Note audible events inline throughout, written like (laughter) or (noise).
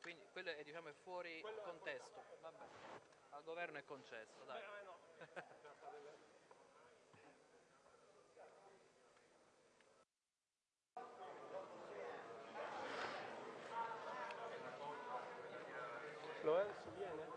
quindi quello è, diciamo, è fuori contesto. Vabbè. Al governo è concesso, dai. Lorenzo (laughs) viene?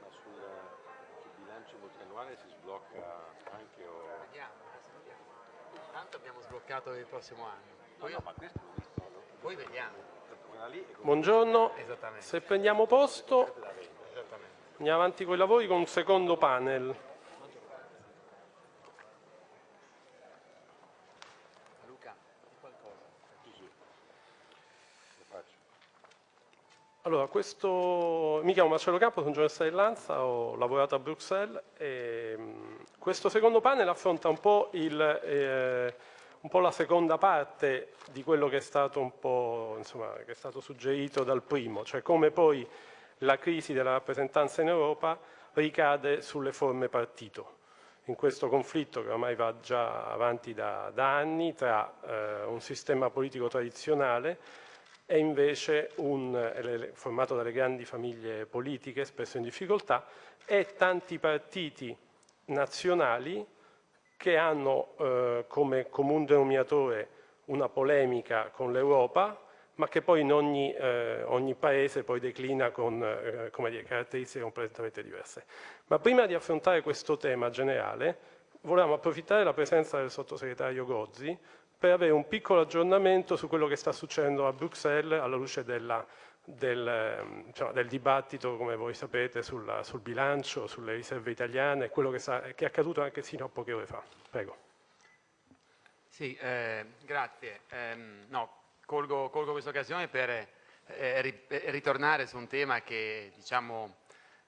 Ma sul, sul bilancio multiannuale si sblocca anche o... Vediamo, adesso vediamo. Tanto abbiamo sbloccato per il prossimo anno. No, Poi, no, ma questo l'ho visto, no? poi vediamo. Buongiorno, Esattamente. se prendiamo posto andiamo avanti con i lavori con un secondo panel. Luca, di qualcosa. Sì, sì. Lo faccio. Allora, questo... mi chiamo Marcello Campo, sono giornalista di Lanza, ho lavorato a Bruxelles e mh, questo secondo panel affronta un po', il, eh, un po' la seconda parte di quello che è stato un po', insomma, che è stato suggerito dal primo, cioè come poi la crisi della rappresentanza in Europa ricade sulle forme partito. In questo conflitto che ormai va già avanti da, da anni tra eh, un sistema politico tradizionale e invece un, formato dalle grandi famiglie politiche, spesso in difficoltà, e tanti partiti nazionali che hanno eh, come comune denominatore una polemica con l'Europa, ma che poi in ogni, eh, ogni paese poi declina con eh, dire, caratteristiche completamente diverse. Ma prima di affrontare questo tema generale, volevamo approfittare della presenza del sottosegretario Gozzi per avere un piccolo aggiornamento su quello che sta succedendo a Bruxelles alla luce della, del, diciamo, del, dibattito, come voi sapete, sulla, sul bilancio, sulle riserve italiane, quello che, sa, che, è accaduto anche sino a poche ore fa. Prego. Sì, eh, grazie. Eh, no, colgo, colgo questa occasione per eh, ri, ritornare su un tema che diciamo,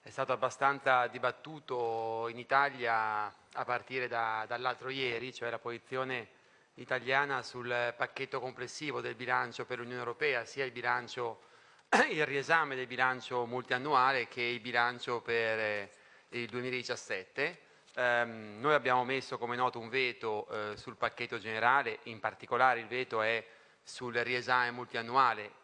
è stato abbastanza dibattuto in Italia a partire da, dall'altro ieri, cioè la posizione italiana sul pacchetto complessivo del bilancio per l'Unione Europea, sia il, bilancio, (clears throat) il riesame del bilancio multiannuale che il bilancio per eh, il 2017. Um, noi abbiamo messo come noto un veto uh, sul pacchetto generale, in particolare il veto è sul riesame multiannuale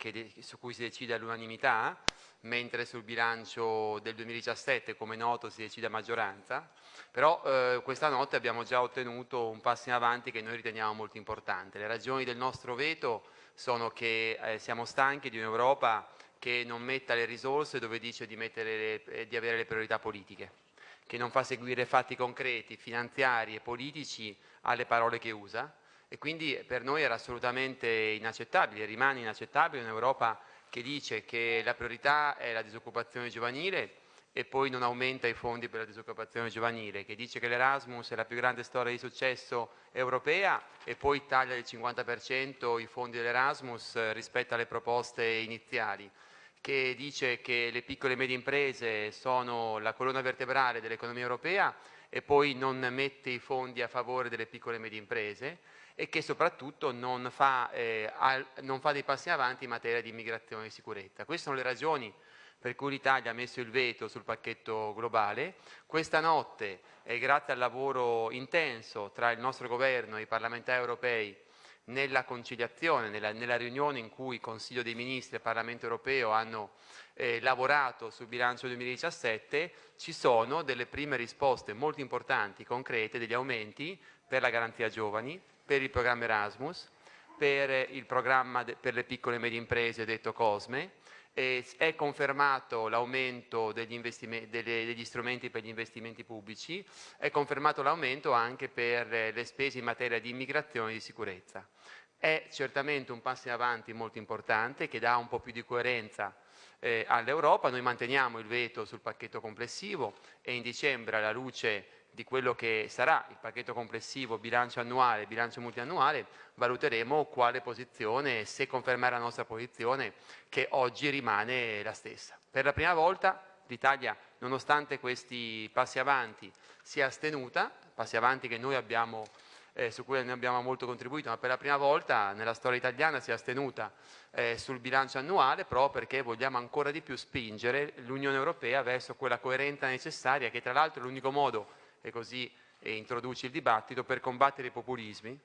su cui si decide all'unanimità, mentre sul bilancio del 2017 come noto si decide a maggioranza, però eh, questa notte abbiamo già ottenuto un passo in avanti che noi riteniamo molto importante. Le ragioni del nostro veto sono che eh, siamo stanchi di un'Europa che non metta le risorse dove dice di, le, eh, di avere le priorità politiche che non fa seguire fatti concreti, finanziari e politici alle parole che usa e quindi per noi era assolutamente inaccettabile, rimane inaccettabile un'Europa che dice che la priorità è la disoccupazione giovanile e poi non aumenta i fondi per la disoccupazione giovanile, che dice che l'Erasmus è la più grande storia di successo europea e poi taglia del 50% i fondi dell'Erasmus rispetto alle proposte iniziali che dice che le piccole e medie imprese sono la colonna vertebrale dell'economia europea e poi non mette i fondi a favore delle piccole e medie imprese e che soprattutto non fa, eh, al, non fa dei passi avanti in materia di immigrazione e sicurezza. Queste sono le ragioni per cui l'Italia ha messo il veto sul pacchetto globale. Questa notte, eh, grazie al lavoro intenso tra il nostro governo e i parlamentari europei, nella conciliazione, nella, nella, riunione in cui il Consiglio dei Ministri e il Parlamento europeo hanno eh, lavorato sul bilancio 2017, ci sono delle prime risposte molto importanti, concrete, degli aumenti per la garanzia giovani, per il programma Erasmus, per il programma per le piccole e medie imprese detto COSME, è confermato l'aumento degli, degli, strumenti per gli investimenti pubblici, è confermato l'aumento anche per le spese in materia di immigrazione e di sicurezza. È certamente un passo in avanti molto importante che dà un po' più di coerenza eh, all'Europa, noi manteniamo il veto sul pacchetto complessivo e in dicembre alla luce di quello che sarà il pacchetto complessivo bilancio annuale, bilancio multiannuale, valuteremo quale posizione, se confermare la nostra posizione che oggi rimane la stessa. Per la prima volta l'Italia, nonostante questi passi avanti, si è astenuta, passi avanti che noi abbiamo eh, su cui ne abbiamo molto contribuito, ma per la prima volta nella storia italiana si è astenuta eh, sul bilancio annuale proprio perché vogliamo ancora di più spingere l'Unione Europea verso quella coerenza necessaria che tra l'altro è l'unico modo, e così eh, introduci il dibattito, per combattere i populismi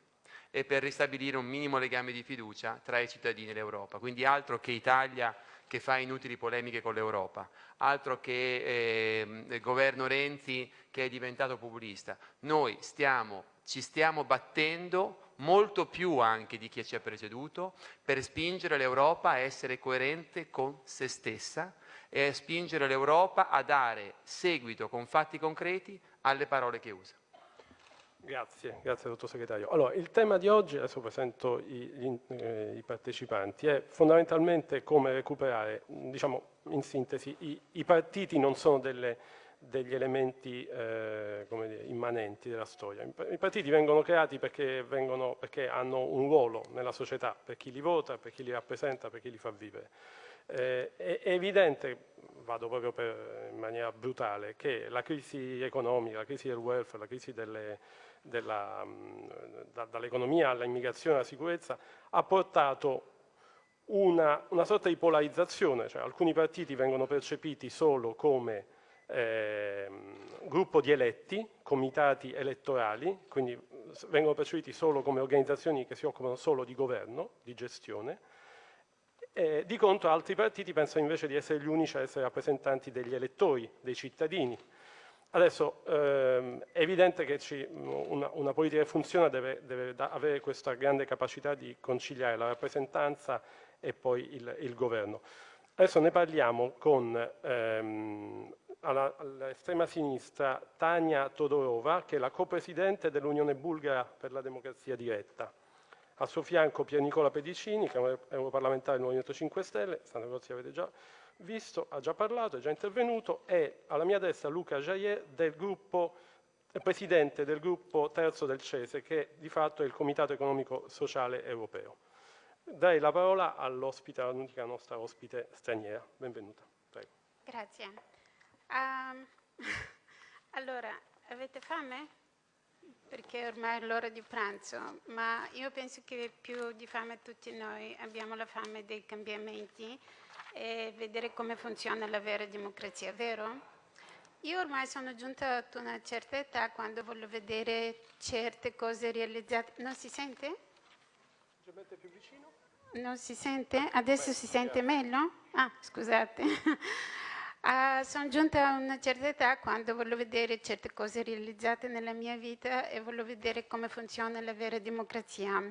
e per ristabilire un minimo legame di fiducia tra i cittadini e l'Europa. Quindi altro che Italia che fa inutili polemiche con l'Europa, altro che eh, il governo Renzi che è diventato populista. Noi stiamo, ci stiamo battendo molto più anche di chi ci ha preceduto per spingere l'Europa a essere coerente con se stessa e a spingere l'Europa a dare seguito con fatti concreti alle parole che usa. Grazie, grazie sottosegretario. Allora, il tema di oggi, adesso presento i, gli, eh, i partecipanti, è fondamentalmente come recuperare, diciamo in sintesi, i, i partiti non sono delle, degli elementi eh, dire, immanenti della storia. I partiti vengono creati perché, vengono, perché, hanno un ruolo nella società, per chi li vota, per chi li rappresenta, per chi li fa vivere. Eh, è, evidente, vado proprio per, in maniera brutale, che la crisi economica, la crisi del welfare, la crisi della, da, dall'economia all'immigrazione alla sicurezza, ha portato una, una, sorta di polarizzazione, cioè alcuni partiti vengono percepiti solo come eh, gruppo di eletti, comitati elettorali, quindi vengono percepiti solo come organizzazioni che si occupano solo di governo, di gestione, eh, di contro altri partiti pensano invece di essere gli unici a essere rappresentanti degli elettori, dei cittadini, Adesso ehm, è evidente che ci, una, una, politica che funziona deve, deve da, avere questa grande capacità di conciliare la rappresentanza e poi il, il governo. Adesso ne parliamo con ehm, all'estrema sinistra Tania Todorova, che è la copresidente dell'Unione Bulgara per la Democrazia Diretta. Al suo fianco Pier Nicola Pedicini, che è un europarlamentare del Movimento 5 Stelle, Santa Crozia avete già visto, ha già parlato, è già intervenuto, e alla mia destra Luca Jaillet, del gruppo, presidente del gruppo terzo del CESE, che di fatto è il Comitato Economico Sociale Europeo. Darei la parola all'ospite, all'unica nostra ospite straniera. Benvenuta. Prego. Grazie. Um, (laughs) allora, avete fame? Perché ormai è l'ora di pranzo, ma io penso che più di fame tutti noi abbiamo la fame dei cambiamenti e vedere come funziona la vera democrazia, vero? Io ormai sono giunta ad una certa età quando voglio vedere certe cose realizzate. Non si sente? Leggermente più vicino? Non si sente? Adesso si sente meglio? Ah, scusate. Uh, sono giunta a una certa età quando voglio vedere certe cose realizzate nella mia vita e voglio vedere come funziona la vera democrazia.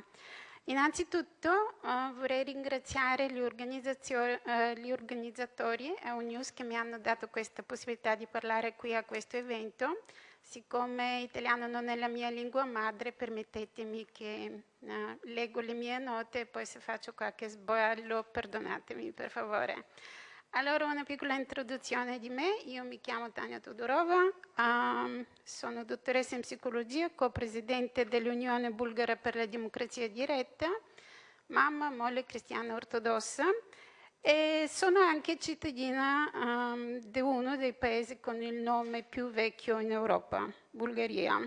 Innanzitutto uh, vorrei ringraziare gli, uh, gli organizzatori e UNews che mi hanno dato questa possibilità di parlare qui a questo evento. Siccome italiano non è la mia lingua madre, permettetemi che uh, leggo le mie note e poi se faccio qualche sbaglio perdonatemi per favore. Allora una piccola introduzione di me, io mi chiamo Tania Todorova, um, sono dottoressa in psicologia, co-presidente dell'Unione Bulgara per la Democrazia Diretta, mamma, moglie cristiana ortodossa e sono anche cittadina um, di uno dei paesi con il nome più vecchio in Europa, Bulgaria.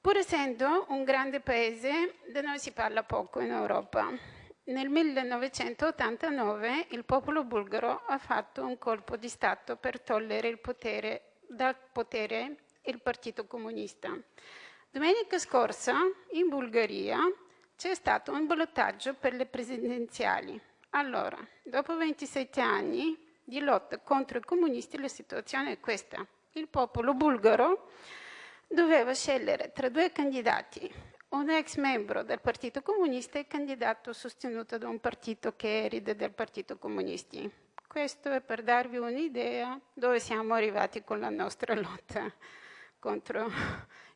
Pur essendo un grande paese, da noi si parla poco in Europa nel 1989 il popolo bulgaro ha fatto un colpo di Stato per togliere il potere, dal potere il Partito Comunista. Domenica scorsa in Bulgaria c'è stato un ballottaggio per le presidenziali. Allora, dopo 27 anni di lotta contro i comunisti, la situazione è questa. Il popolo bulgaro doveva scegliere tra due candidati, un ex membro del Partito Comunista e candidato sostenuto da un partito che eride del Partito Comunisti. Questo è per darvi un'idea dove siamo arrivati con la nostra lotta contro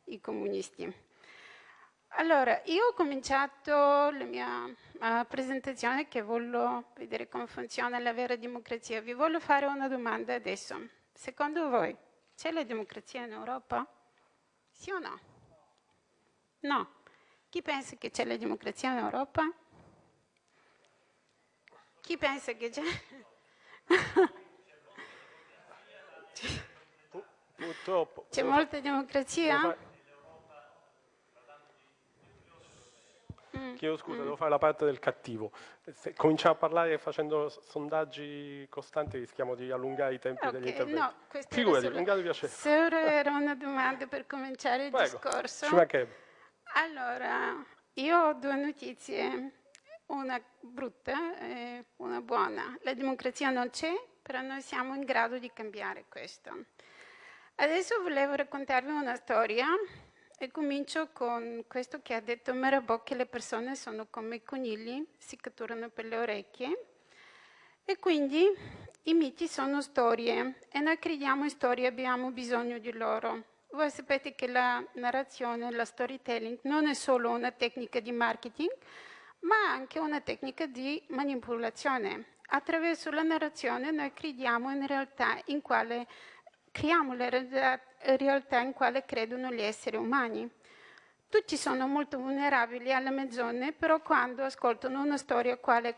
i comunisti. Allora, io ho cominciato la mia uh, presentazione che voglio vedere come funziona la vera democrazia. Vi voglio fare una domanda adesso. Secondo voi c'è la democrazia in Europa? Sì o no? No. Chi pensa che c'è la democrazia in Europa? Chi pensa che c'è? Purtroppo. C'è molta democrazia? chiedo scusa, devo fare la parte del cattivo. Se cominciamo a parlare facendo sondaggi costanti rischiamo di allungare i tempi degli Ok, interventi. no, questa era Figurati, solo- di piacere. solo era una domanda per cominciare il Prego, discorso. ci mancherebbe. Allora, io ho due notizie, una brutta e una buona. La democrazia non c'è, però noi siamo in grado di cambiare questo. Adesso volevo raccontarvi una storia e comincio con questo che ha detto Mirabeau, che le persone sono come i conigli, si catturano per le orecchie. E quindi i miti sono storie e noi crediamo in storie, abbiamo bisogno di loro. Voi sapete che la narrazione, la storytelling non è solo una tecnica di marketing, ma anche una tecnica di manipolazione. Attraverso la narrazione noi crediamo in realtà in quale creiamo la realtà- in quale credono gli esseri umani. Tutti sono molto vulnerabili alla menzogne, però quando ascoltano una storia quale è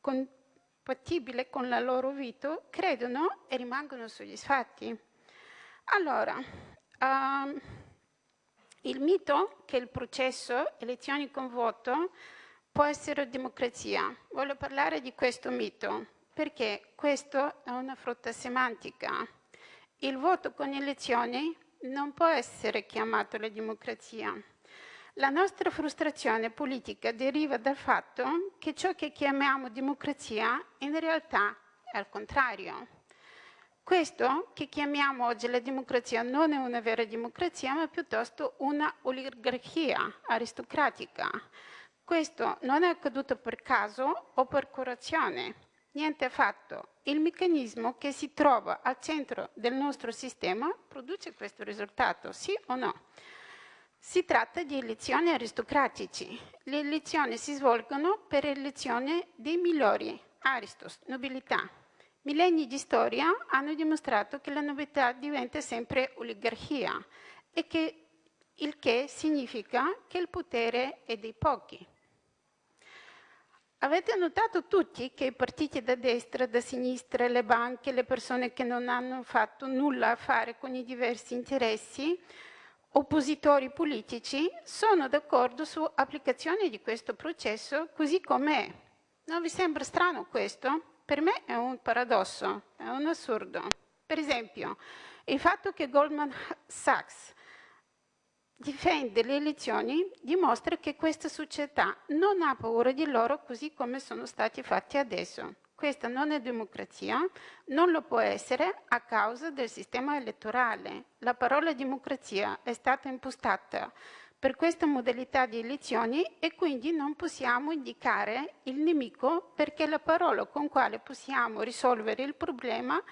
compatibile con la loro vita, credono e rimangono soddisfatti. Allora, ehm, il mito che il processo elezioni con voto può essere democrazia. Voglio parlare di questo mito perché questo è una frutta semantica. Il voto con elezioni non può essere chiamato la democrazia. La nostra frustrazione politica deriva dal fatto che ciò che chiamiamo democrazia in realtà è al contrario. Questo che chiamiamo oggi la democrazia non è una vera democrazia, ma piuttosto una oligarchia aristocratica. Questo non è accaduto per caso o per corruzione, niente affatto. Il meccanismo che si trova al centro del nostro sistema produce questo risultato, sì o no? Si tratta di elezioni aristocratici. Le elezioni si svolgono per elezione dei migliori, aristos, nobiltà. Millenni di storia hanno dimostrato che la nobiltà diventa sempre oligarchia e che il che significa che il potere è dei pochi. Avete notato tutti che i partiti da destra, da sinistra, le banche, le persone che non hanno fatto nulla a fare con i diversi interessi, oppositori politici, sono d'accordo su applicazione di questo processo così com'è. Non vi sembra strano questo? Per me è un paradosso, è un assurdo. Per esempio, il fatto che Goldman Sachs difende le elezioni dimostra che questa società non ha paura di loro così come sono stati fatti adesso. Questa non è democrazia, non lo può essere a causa del sistema elettorale. La parola democrazia è stata impostata per questa modalità di elezioni e quindi non possiamo indicare il nemico perché la parola con quale possiamo risolvere il problema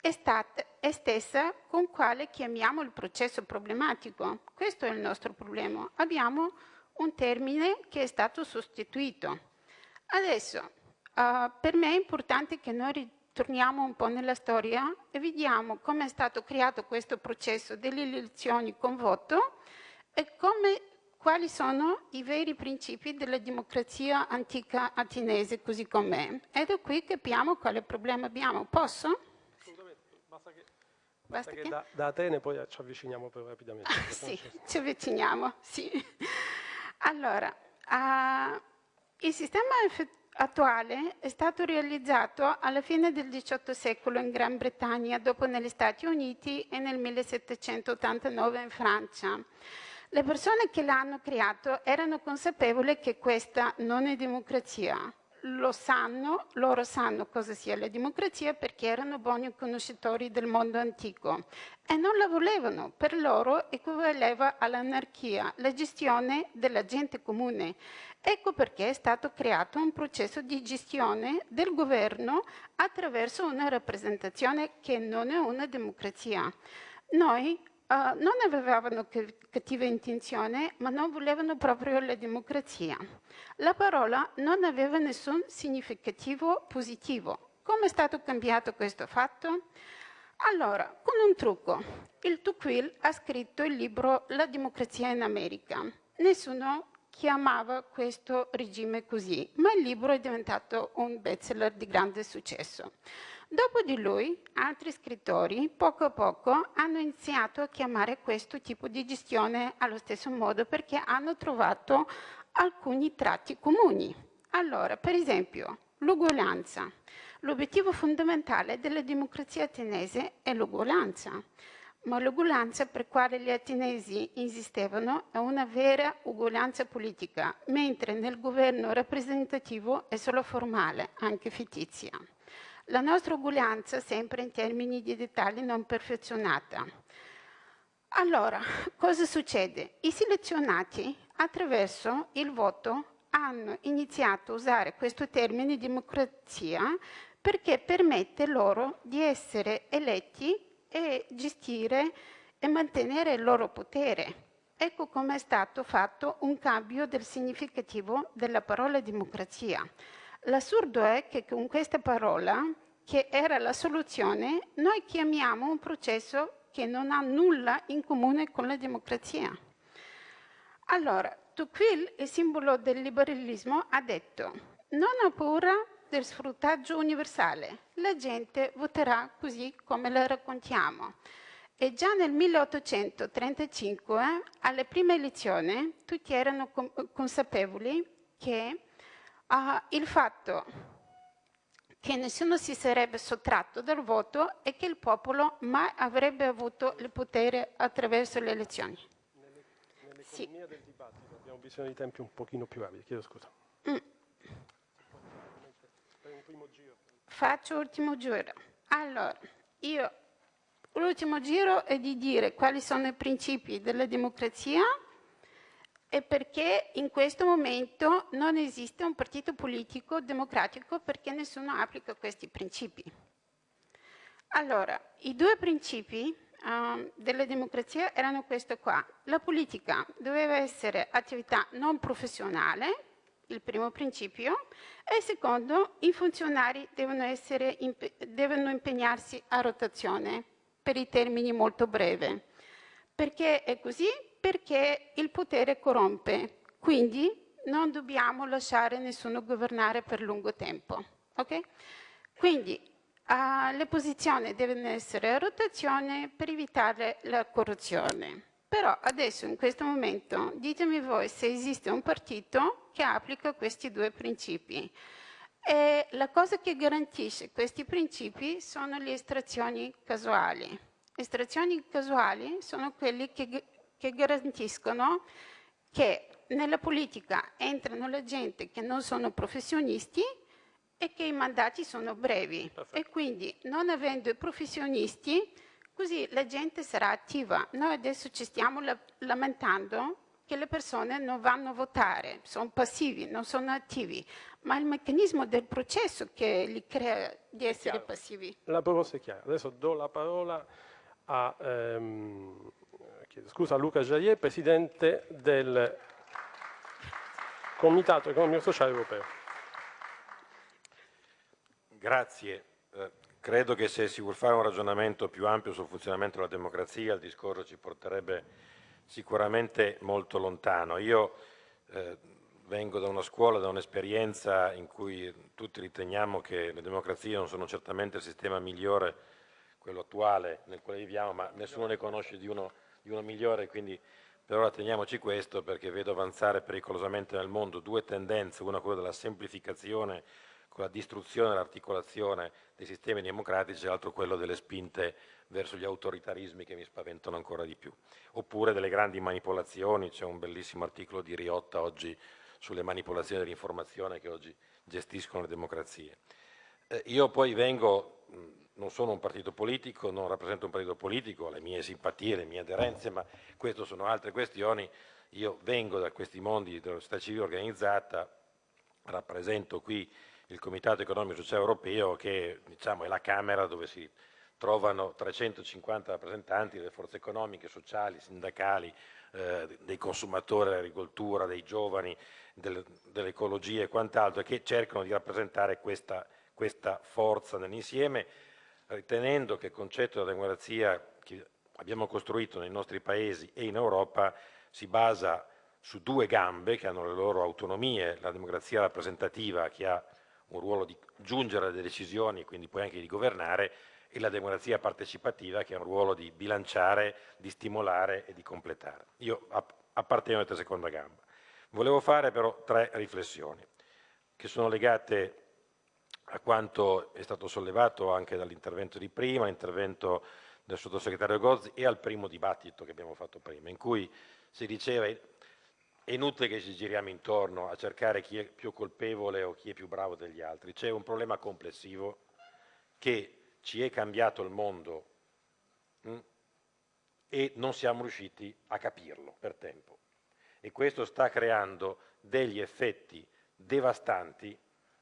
è, stata, è stessa con quale chiamiamo il processo problematico. Questo è il nostro problema. Abbiamo un termine che è stato sostituito. Adesso, uh, per me è importante che noi ritorniamo un po' nella storia e vediamo come è stato creato questo processo delle elezioni con voto e come, quali sono i veri principi della democrazia antica attinese così com'è. Ed è qui che capiamo quale problema abbiamo. Posso? Basta che, Basta che che? da, da Atene poi ci avviciniamo più rapidamente. sennò Sì, ci- ci avviciniamo, sì. Allora, ah, il sistema attuale è stato realizzato alla fine del XVIII secolo in Gran Bretagna, dopo negli Stati Uniti e nel 1789 in Francia. Le persone che l'hanno creato erano consapevoli che questa non è democrazia. Lo sanno, loro sanno cosa sia la democrazia perché erano buoni conoscitori del mondo antico e non la volevano. Per loro equivaleva all'anarchia, la gestione della gente comune. Ecco perché è stato creato un processo di gestione del governo attraverso una rappresentazione che non è una democrazia. Noi Uh, non avevano cattiva intenzione, ma non volevano proprio la democrazia. La parola non aveva nessun significativo positivo. Come è stato cambiato questo fatto? Allora, con un trucco. Il Tocqueville ha scritto il libro La democrazia in America. Nessuno chiamava questo regime così, ma il libro è diventato un bestseller di grande successo. Dopo di lui, altri scrittori, poco a poco, hanno iniziato a chiamare questo tipo di gestione allo stesso modo perché hanno trovato alcuni tratti comuni. Allora, per esempio, l'uguaglianza. L'obiettivo fondamentale della democrazia ateniese è l'uguaglianza, ma l'uguaglianza per quale gli ateniesi insistevano è una vera uguaglianza politica, mentre nel governo rappresentativo è solo formale, anche fittizia. La nostra uguaglianza sempre in termini di dettagli non perfezionata. Allora, cosa succede? I selezionati attraverso il voto hanno iniziato a usare questo termine democrazia perché permette loro di essere eletti e gestire e mantenere il loro potere. Ecco come è stato fatto un cambio del significativo della parola democrazia. L'assurdo è che con questa parola, che era la soluzione, noi chiamiamo un processo che non ha nulla in comune con la democrazia. Allora, Tocqueville, il simbolo del liberalismo, ha detto non ho paura del sfruttaggio universale, la gente voterà così come la raccontiamo. E già nel 1835, alle prime elezioni, tutti erano consapevoli che uh, il fatto che nessuno si sarebbe sottratto dal voto e che il popolo mai avrebbe avuto il potere attraverso le elezioni. Nell'economia sì. del dibattito abbiamo bisogno di tempi un pochino più rapidi, chiedo scusa. Mm. Faccio l'ultimo giro. Allora, io l'ultimo giro è di dire quali sono i principi della democrazia e perché in questo momento non esiste un partito politico democratico perché nessuno applica questi principi. Allora, i due principi uh, della democrazia erano questo qua. La politica doveva essere attività non professionale, il primo principio, e il secondo, i funzionari devono, impe devono impegnarsi a rotazione per i termini molto brevi. Perché è così? perché il potere corrompe, quindi non dobbiamo lasciare nessuno governare per lungo tempo. Okay? Quindi uh, le posizioni devono essere a rotazione per evitare la corruzione. Però adesso, in questo momento, ditemi voi se esiste un partito che applica questi due principi. E la cosa che garantisce questi principi sono le estrazioni casuali. Estrazioni casuali sono quelle che che garantiscono che nella politica entrano la gente che non sono professionisti e che i mandati sono brevi Perfetto. e quindi non avendo i professionisti così la gente sarà attiva. Noi adesso ci stiamo lamentando che le persone non vanno a votare, sono passivi, non sono attivi, ma è il meccanismo del processo che li crea di essere passivi. La proposta è chiara. Adesso do la parola a ehm, scusa, Luca Jaillet, Presidente del Comitato Economico Sociale Europeo. Grazie. Credo che se si vuole fare un ragionamento più ampio sul funzionamento della democrazia, il discorso ci porterebbe sicuramente molto lontano. Io eh, vengo da una scuola, da un'esperienza in cui tutti riteniamo che le democrazie non sono certamente il sistema migliore, quello attuale nel quale viviamo, ma nessuno ne conosce di uno di uno migliore, quindi per ora teniamoci questo perché vedo avanzare pericolosamente nel mondo due tendenze, una quella della semplificazione con la distruzione e l'articolazione dei sistemi democratici e l'altro quello delle spinte verso gli autoritarismi che mi spaventano ancora di più. Oppure delle grandi manipolazioni, c'è un bellissimo articolo di Riotta oggi sulle manipolazioni dell'informazione che oggi gestiscono le democrazie. Eh, io poi vengo non sono un partito politico, non rappresento un partito politico, ho le mie simpatie, le mie aderenze, ma queste sono altre questioni. Io vengo da questi mondi della società civile organizzata, rappresento qui il Comitato Economico Sociale Europeo che diciamo, è la Camera dove si trovano 350 rappresentanti delle forze economiche, sociali, sindacali, eh, dei consumatori dell'agricoltura, dei giovani, del, dell'ecologia e quant'altro, che cercano di rappresentare questa, questa forza nell'insieme ritenendo che il concetto della democrazia che abbiamo costruito nei nostri paesi e in Europa si basa su due gambe che hanno le loro autonomie, la democrazia rappresentativa che ha un ruolo di giungere alle decisioni e quindi poi anche di governare e la democrazia partecipativa che ha un ruolo di bilanciare, di stimolare e di completare. Io appartengo questa seconda gamba. Volevo fare però tre riflessioni che sono legate a quanto è stato sollevato anche dall'intervento di prima, l'intervento del sottosegretario Gozzi e al primo dibattito che abbiamo fatto prima, in cui si diceva è inutile che ci giriamo intorno a cercare chi è più colpevole o chi è più bravo degli altri, c'è un problema complessivo che ci è cambiato il mondo mh, hm, e non siamo riusciti a capirlo per tempo. E questo sta creando degli effetti devastanti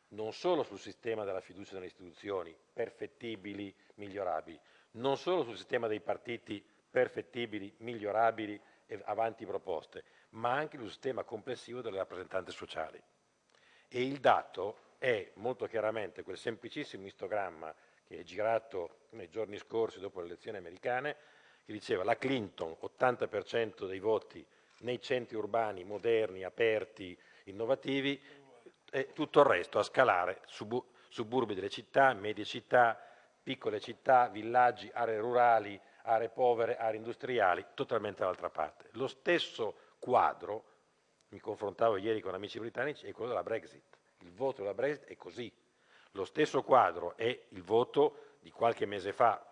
non solo sul sistema della fiducia nelle istituzioni, perfettibili, migliorabili, non solo sul sistema dei partiti perfettibili, migliorabili e avanti proposte, ma anche sul sistema complessivo delle rappresentanze sociali. E il dato è molto chiaramente quel semplicissimo istogramma che è girato nei giorni scorsi dopo le elezioni americane, che diceva la Clinton 80% dei voti nei centri urbani moderni, aperti, innovativi, e tutto il resto a scalare, suburbi delle città, medie città, piccole città, villaggi, aree rurali, aree povere, aree industriali, totalmente dall'altra parte. Lo stesso quadro, mi confrontavo ieri con amici britannici, è quello della Brexit. Il voto della Brexit è così. Lo stesso quadro è il voto di qualche mese fa,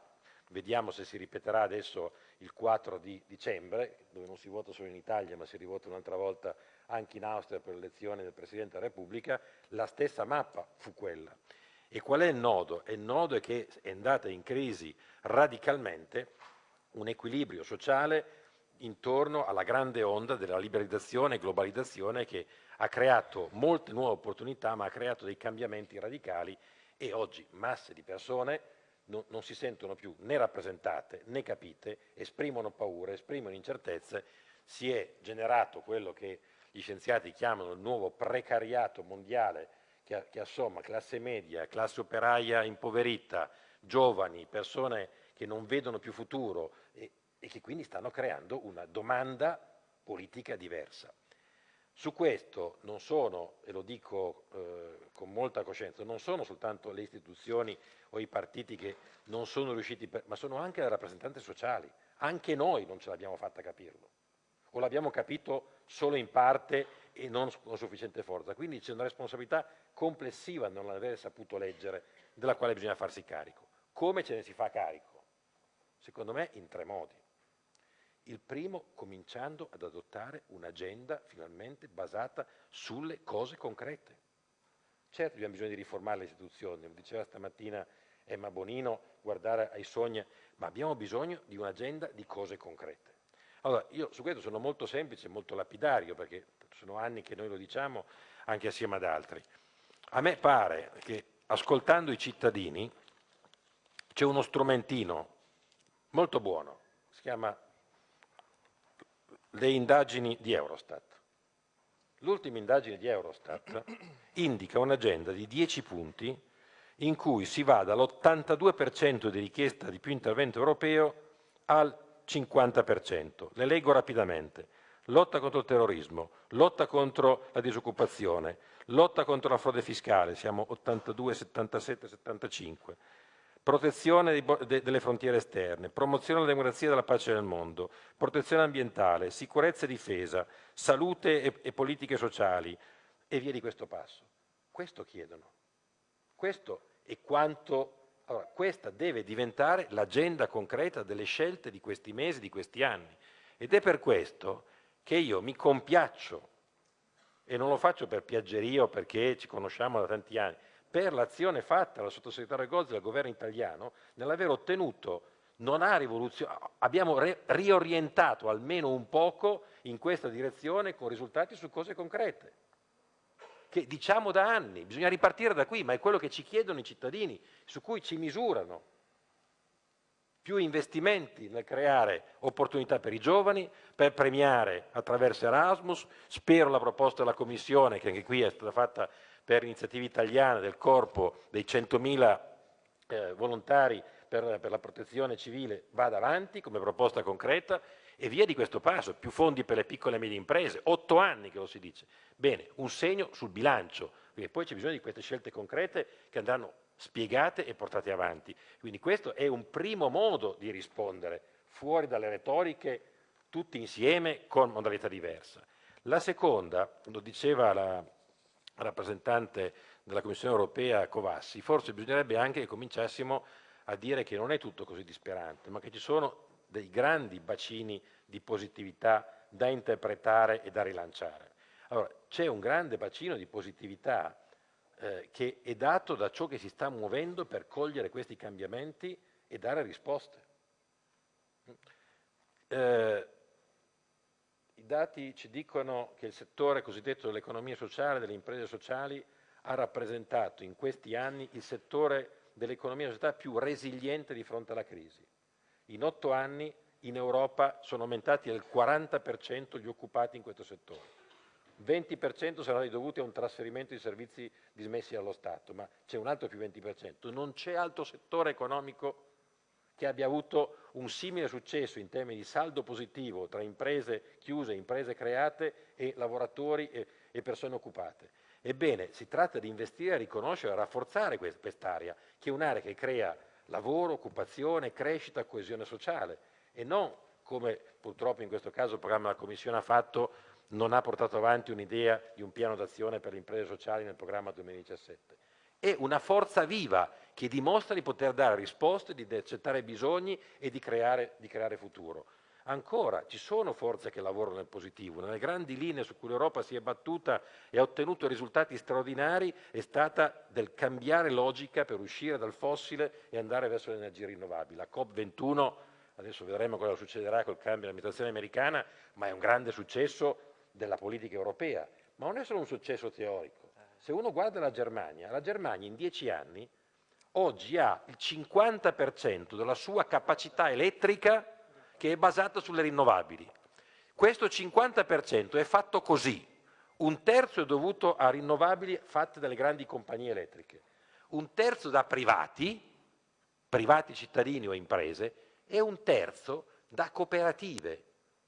vediamo se si ripeterà adesso il 4 di dicembre, dove non si vota solo in Italia ma si rivota un'altra volta anche in Austria per l'elezione del Presidente della Repubblica, la stessa mappa fu quella. E qual è il nodo? il nodo è che è andata in crisi radicalmente un equilibrio sociale intorno alla grande onda della liberalizzazione e globalizzazione che ha creato molte nuove opportunità ma ha creato dei cambiamenti radicali e oggi masse di persone non, non si sentono più né rappresentate né capite, esprimono paure, esprimono incertezze, si è generato quello che gli scienziati chiamano il nuovo precariato mondiale che, che assomma classe media, classe operaia impoverita, giovani, persone che non vedono più futuro e, che quindi stanno creando una domanda politica diversa. Su questo non sono, e lo dico eh, con molta coscienza, non sono soltanto le istituzioni o i partiti che non sono riusciti, per, ma sono anche le rappresentanze sociali. Anche noi non ce l'abbiamo fatta capirlo, o l'abbiamo capito solo in parte e non con sufficiente forza. Quindi c'è una responsabilità complessiva non aver saputo leggere, della quale bisogna farsi carico. Come ce ne si fa carico? Secondo me in tre modi. Il primo, cominciando ad adottare un'agenda finalmente basata sulle cose concrete. Certo abbiamo bisogno di riformare le istituzioni, lo diceva stamattina Emma Bonino, guardare ai sogni, ma abbiamo bisogno di un'agenda di cose concrete. Allora, io su questo sono molto semplice, molto lapidario, perché sono anni che noi lo diciamo anche assieme ad altri. A me pare che ascoltando i cittadini c'è uno strumentino molto buono, si chiama le indagini di Eurostat. L'ultima indagine di Eurostat (clears throat) indica un'agenda di 10 punti in cui si va dall'82% di richiesta di più intervento europeo al 50%. Le leggo rapidamente. Lotta contro il terrorismo, lotta contro la disoccupazione, lotta contro la frode fiscale, siamo 82, 77, 75, protezione delle frontiere esterne, promozione della democrazia e della pace nel mondo, protezione ambientale, sicurezza e difesa, salute e, e politiche sociali e via di questo passo. Questo chiedono. Questo è quanto allora, questa deve diventare l'agenda concreta delle scelte di questi mesi, di questi anni. Ed è per questo che io mi compiaccio, e non lo faccio per piaggeria o perché ci conosciamo da tanti anni, per l'azione fatta dal sottosegretario Gozzi e dal governo italiano nell'aver ottenuto, non ha rivoluzionato, abbiamo riorientato almeno un poco in questa direzione con risultati su cose concrete che diciamo da anni, bisogna ripartire da qui, ma è quello che ci chiedono i cittadini, su cui ci misurano. Più investimenti nel creare opportunità per i giovani, per premiare attraverso Erasmus, spero la proposta della Commissione, che anche qui è stata fatta per iniziativa italiana del corpo dei 100.000 eh, volontari per, per la protezione civile, vada avanti come proposta concreta e via di questo passo, più fondi per le piccole e medie imprese, otto anni che lo si dice. Bene, un segno sul bilancio, perché poi c'è bisogno di queste scelte concrete che andranno spiegate e portate avanti. Quindi questo è un primo modo di rispondere, fuori dalle retoriche, tutti insieme, con modalità diversa. La seconda, lo diceva la rappresentante della Commissione europea Covassi, forse bisognerebbe anche che cominciassimo a dire che non è tutto così disperante, ma che ci sono dei grandi bacini di positività da interpretare e da rilanciare. Allora, c'è un grande bacino di positività eh, che è dato da ciò che si sta muovendo per cogliere questi cambiamenti e dare risposte. Eh, I dati ci dicono che il settore cosiddetto dell'economia sociale, delle imprese sociali, ha rappresentato in questi anni il settore dell'economia società più resiliente di fronte alla crisi. In otto anni in Europa sono aumentati del 40% gli occupati in questo settore. 20% saranno dovuti a un trasferimento di servizi dismessi dallo Stato, ma c'è un altro più 20%. Non c'è altro settore economico che abbia avuto un simile successo in termini di saldo positivo tra imprese chiuse, imprese create e lavoratori e, e persone occupate. Ebbene, si tratta di investire, riconoscere e rafforzare quest'area, che è un'area che crea lavoro, occupazione, crescita, coesione sociale e non come purtroppo in questo caso il programma della Commissione ha fatto, non ha portato avanti un'idea di un piano d'azione per le imprese sociali nel programma 2017 è una forza viva che dimostra di poter dare risposte, di accettare bisogni e di creare, di creare futuro. Ancora, ci sono forze che lavorano nel positivo. Nelle grandi linee su cui l'Europa si è battuta e ha ottenuto risultati straordinari è stata del cambiare logica per uscire dal fossile e andare verso le energie rinnovabili. La COP21, adesso vedremo cosa succederà col cambio dell'amministrazione americana, ma è un grande successo della politica europea. Ma non è solo un successo teorico se uno guarda la Germania, la Germania in dieci anni oggi ha il 50% della sua capacità elettrica che è basata sulle rinnovabili. Questo 50% è fatto così, un terzo è dovuto a rinnovabili fatte dalle grandi compagnie elettriche, un terzo da privati, privati cittadini o imprese, e un terzo da cooperative,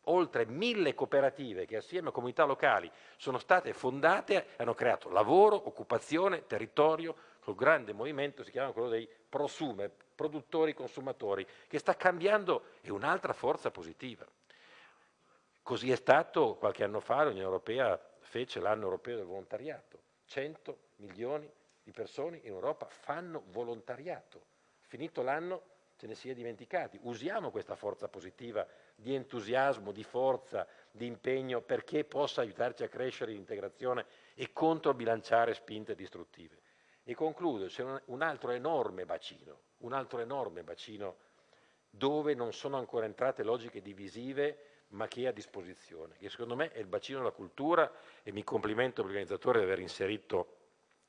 oltre mille cooperative che assieme a comunità locali sono state fondate hanno creato lavoro, occupazione, territorio, col grande movimento, si chiama quello dei prosumer, produttori consumatori, che sta cambiando, è un'altra forza positiva. Così è stato qualche anno fa, l'Unione Europea fece l'anno europeo del volontariato, 100 milioni di persone in Europa fanno volontariato, finito l'anno ce ne si è dimenticati, usiamo questa forza positiva di entusiasmo, di forza, di impegno perché possa aiutarci a crescere in integrazione e controbilanciare spinte distruttive. E concludo, c'è un altro enorme bacino, un altro enorme bacino dove non sono ancora entrate logiche divisive ma che è a disposizione, che secondo me è il bacino della cultura e mi complimento all'organizzatore di aver inserito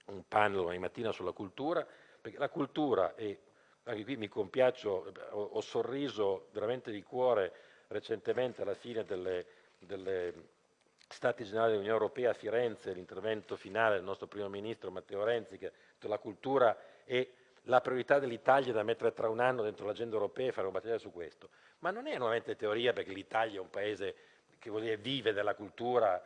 un panel domani mattina sulla cultura, perché la cultura, e anche qui mi compiaccio, ho, ho sorriso veramente di cuore recentemente alla fine delle, delle Stati Generali dell'Unione Europea a Firenze, l'intervento finale del nostro primo ministro Matteo Renzi, che la cultura è la priorità dell'Italia da mettere tra un anno dentro l'agenda europea e fare una battaglia su questo. Ma non è nuovamente teoria perché l'Italia è un paese che dire, vive della cultura.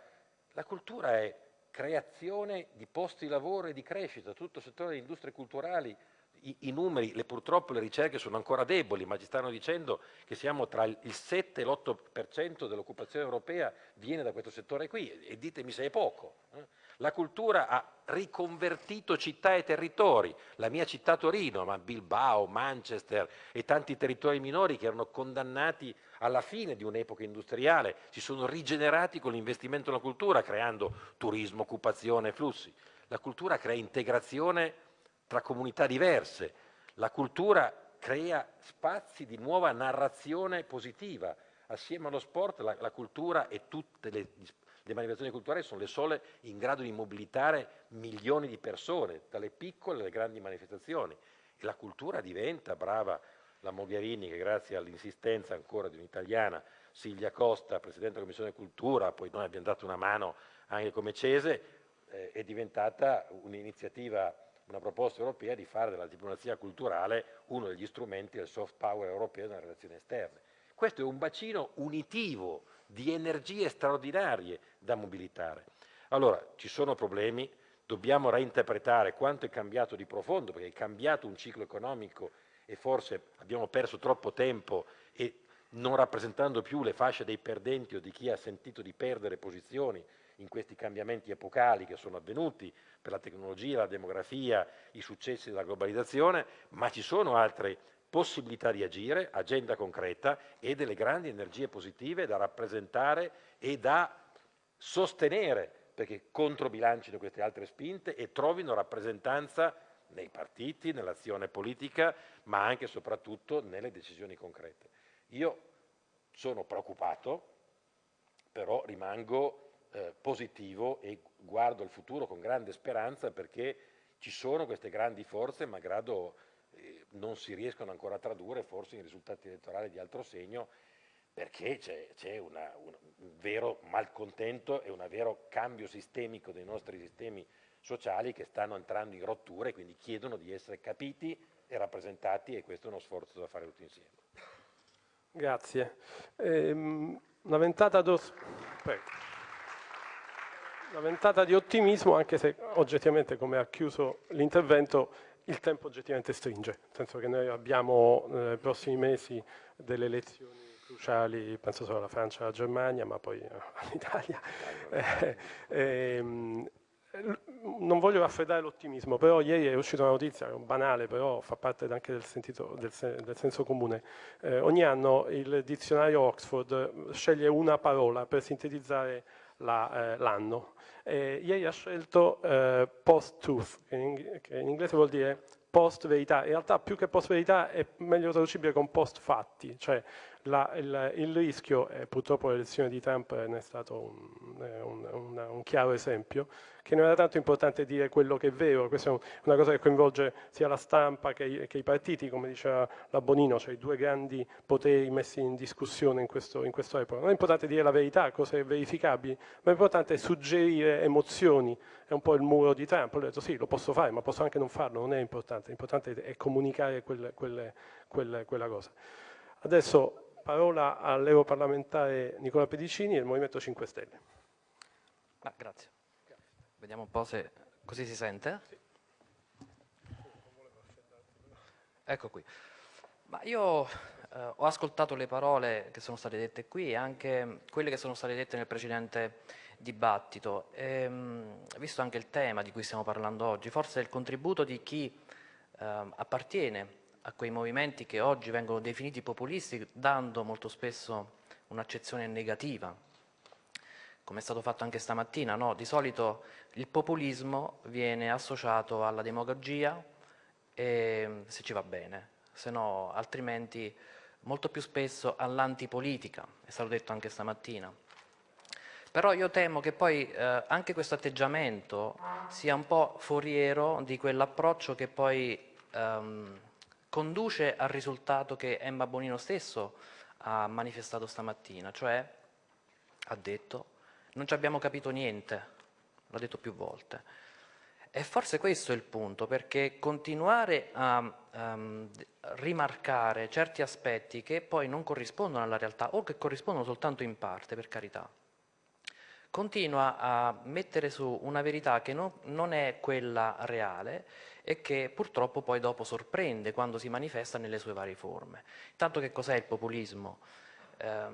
La cultura è creazione di posti di lavoro e di crescita, tutto il settore delle industrie culturali i, i numeri, le, purtroppo le ricerche sono ancora deboli, ma ci stanno dicendo che siamo tra il 7 e l'8% dell'occupazione europea viene da questo settore qui e ditemi se è poco. Eh? La cultura ha riconvertito città e territori, la mia città Torino, ma Bilbao, Manchester e tanti territori minori che erano condannati alla fine di un'epoca industriale, si sono rigenerati con l'investimento nella cultura, creando turismo, occupazione, flussi. La cultura crea integrazione tra comunità diverse. La cultura crea spazi di nuova narrazione positiva. Assieme allo sport la, la cultura e tutte le, le manifestazioni culturali sono le sole in grado di mobilitare milioni di persone, dalle piccole alle grandi manifestazioni. E la cultura diventa, brava la Mogherini, che grazie all'insistenza ancora di un'italiana, Silvia Costa, Presidente della Commissione Cultura, poi noi abbiamo dato una mano anche come Cese, eh, è diventata un'iniziativa una proposta europea di fare della diplomazia culturale uno degli strumenti del soft power europeo nelle relazioni esterne. Questo è un bacino unitivo di energie straordinarie da mobilitare. Allora, ci sono problemi, dobbiamo reinterpretare quanto è cambiato di profondo, perché è cambiato un ciclo economico e forse abbiamo perso troppo tempo e non rappresentando più le fasce dei perdenti o di chi ha sentito di perdere posizioni in questi cambiamenti epocali che sono avvenuti per la tecnologia, la demografia, i successi della globalizzazione, ma ci sono altre possibilità di agire, agenda concreta e delle grandi energie positive da rappresentare e da sostenere perché controbilancino queste altre spinte e trovino rappresentanza nei partiti, nell'azione politica, ma anche e soprattutto nelle decisioni concrete. Io sono preoccupato, però rimango eh, positivo e guardo al futuro con grande speranza perché ci sono queste grandi forze, malgrado eh, non si riescono ancora a tradurre forse in risultati elettorali di altro segno, perché c'è, un vero malcontento e un vero cambio sistemico dei nostri sistemi sociali che stanno entrando in rottura e quindi chiedono di essere capiti e rappresentati e questo è uno sforzo da fare tutti insieme. Grazie. Ehm, una, ventata una ventata di ottimismo, anche se oggettivamente, come ha chiuso l'intervento, il tempo oggettivamente stringe, nel senso che noi abbiamo nei prossimi mesi delle elezioni cruciali, penso solo alla Francia e alla Germania, ma poi (laughs) all'Italia. Eh, ehm, non voglio raffreddare l'ottimismo, però ieri è uscita una notizia banale, però fa parte anche del, sentito, del, del senso comune. Eh, ogni anno il dizionario Oxford sceglie una parola per sintetizzare l'anno. La, eh, ieri ha scelto eh, post-truth, che, che in inglese vuol dire post-verità. In realtà più che post-verità è meglio traducibile con post-fatti, cioè la, il, il, rischio, e purtroppo l'elezione di Trump ne è stato un, un, un, un, chiaro esempio, che non era tanto importante dire quello che è vero, questa è una cosa che coinvolge sia la stampa che, che i partiti, come diceva la Bonino, cioè i due grandi poteri messi in discussione in, questo, in questa epoca. Non è importante dire la verità, cose verificabili, ma è importante suggerire emozioni, è un po' il muro di Trump, ho detto sì, lo posso fare, ma posso anche non farlo, non è importante, l'importante è comunicare quelle, quelle, quelle, quella cosa. Adesso Parola all'europarlamentare Nicola Pedicini del Movimento 5 Stelle. Ah, grazie. Vediamo un po' se così si sente. Ecco qui. Ma io eh, ho ascoltato le parole che sono state dette qui e anche quelle che sono state dette nel precedente dibattito, e, mh, visto anche il tema di cui stiamo parlando oggi, forse il contributo di chi eh, appartiene a quei movimenti che oggi vengono definiti populisti, dando molto spesso un'accezione negativa, come è stato fatto anche stamattina. No? Di solito il populismo viene associato alla demagogia, e, se ci va bene, se no altrimenti molto più spesso all'antipolitica, è stato detto anche stamattina. Però io temo che poi eh, anche questo atteggiamento sia un po' foriero di quell'approccio che poi ehm, conduce al risultato che Emma Bonino stesso ha manifestato stamattina, cioè ha detto non ci abbiamo capito niente, l'ha detto più volte. E forse questo è il punto, perché continuare a um, rimarcare certi aspetti che poi non corrispondono alla realtà o che corrispondono soltanto in parte, per carità, continua a mettere su una verità che no, non è quella reale e che purtroppo poi dopo sorprende quando si manifesta nelle sue varie forme. Intanto che cos'è il populismo? Eh,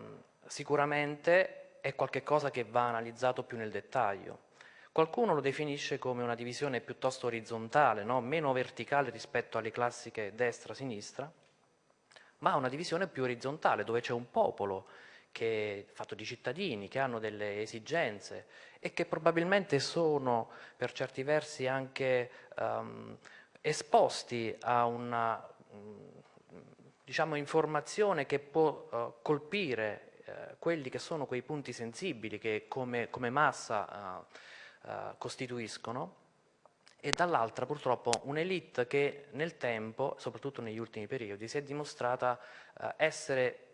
sicuramente è qualcosa che va analizzato più nel dettaglio. Qualcuno lo definisce come una divisione piuttosto orizzontale, no? meno verticale rispetto alle classiche destra-sinistra, ma una divisione più orizzontale, dove c'è un popolo che fatto di cittadini che hanno delle esigenze e che probabilmente sono per certi versi anche um, esposti a una diciamo, informazione che può uh, colpire uh, quelli che sono quei punti sensibili che come, come massa uh, costituiscono. E dall'altra purtroppo un'elite che nel tempo, soprattutto negli ultimi periodi, si è dimostrata essere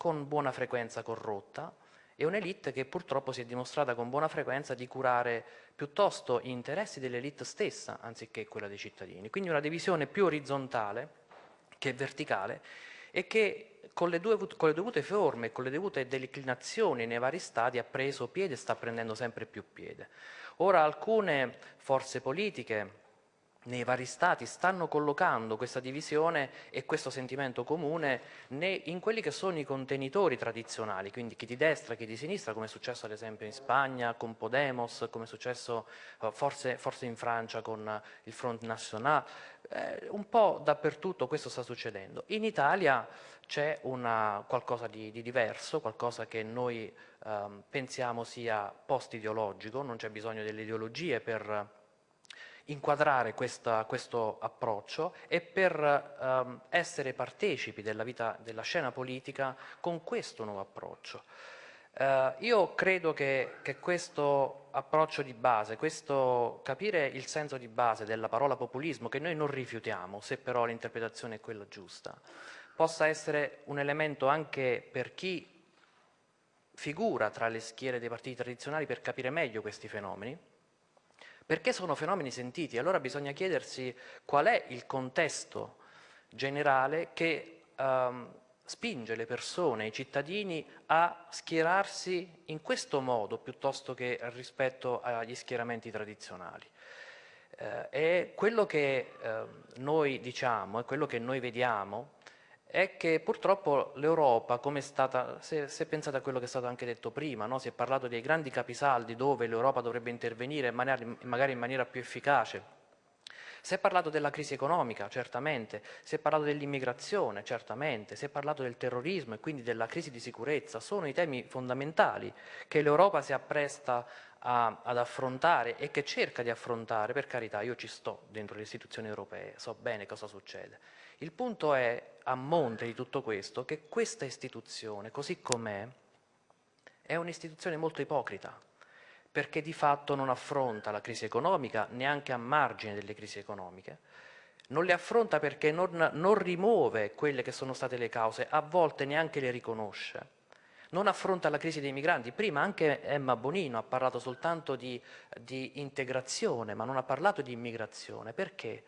con buona frequenza corrotta e un'elite che purtroppo si è dimostrata con buona frequenza di curare piuttosto gli interessi dell'elite stessa anziché quella dei cittadini. Quindi una divisione più orizzontale che verticale e che con le, due, con le dovute forme, con le dovute declinazioni nei vari stadi ha preso piede e sta prendendo sempre più piede. Ora alcune forze politiche nei vari stati stanno collocando questa divisione e questo sentimento comune in quelli che sono i contenitori tradizionali, quindi chi di destra, chi di sinistra, come è successo ad esempio in Spagna con Podemos, come è successo eh, forse, forse in Francia con il Front National, eh, un po' dappertutto questo sta succedendo. In Italia c'è qualcosa di, di, diverso, qualcosa che noi eh, pensiamo sia post-ideologico, non c'è bisogno delle ideologie per inquadrare questa, questo approccio e per um, essere partecipi della vita della scena politica con questo nuovo approccio. Uh, io credo che, che, questo approccio di base, questo capire il senso di base della parola populismo, che noi non rifiutiamo, se però l'interpretazione è quella giusta, possa essere un elemento anche per chi figura tra le schiere dei partiti tradizionali per capire meglio questi fenomeni, perché sono fenomeni sentiti. Allora bisogna chiedersi qual è il contesto generale che ehm, spinge le persone, i cittadini a schierarsi in questo modo piuttosto che rispetto agli schieramenti tradizionali. Eh, e quello che eh, noi diciamo e quello che noi vediamo è che purtroppo l'Europa, come è stata, se, se, pensate a quello che è stato anche detto prima, no? si è parlato dei grandi capisaldi dove l'Europa dovrebbe intervenire magari, in maniera più efficace, si è parlato della crisi economica, certamente, si è parlato dell'immigrazione, certamente, si è parlato del terrorismo e quindi della crisi di sicurezza, sono i temi fondamentali che l'Europa si appresta a, ad affrontare e che cerca di affrontare, per carità, io ci sto dentro le istituzioni europee, so bene cosa succede. Il punto è, a monte di tutto questo, che questa istituzione, così com'è, è un'istituzione molto ipocrita, perché di fatto non affronta la crisi economica neanche a margine delle crisi economiche, non le affronta perché non, non rimuove quelle che sono state le cause, a volte neanche le riconosce non affronta la crisi dei migranti. Prima anche Emma Bonino ha parlato soltanto di, di, integrazione, ma non ha parlato di immigrazione. Perché?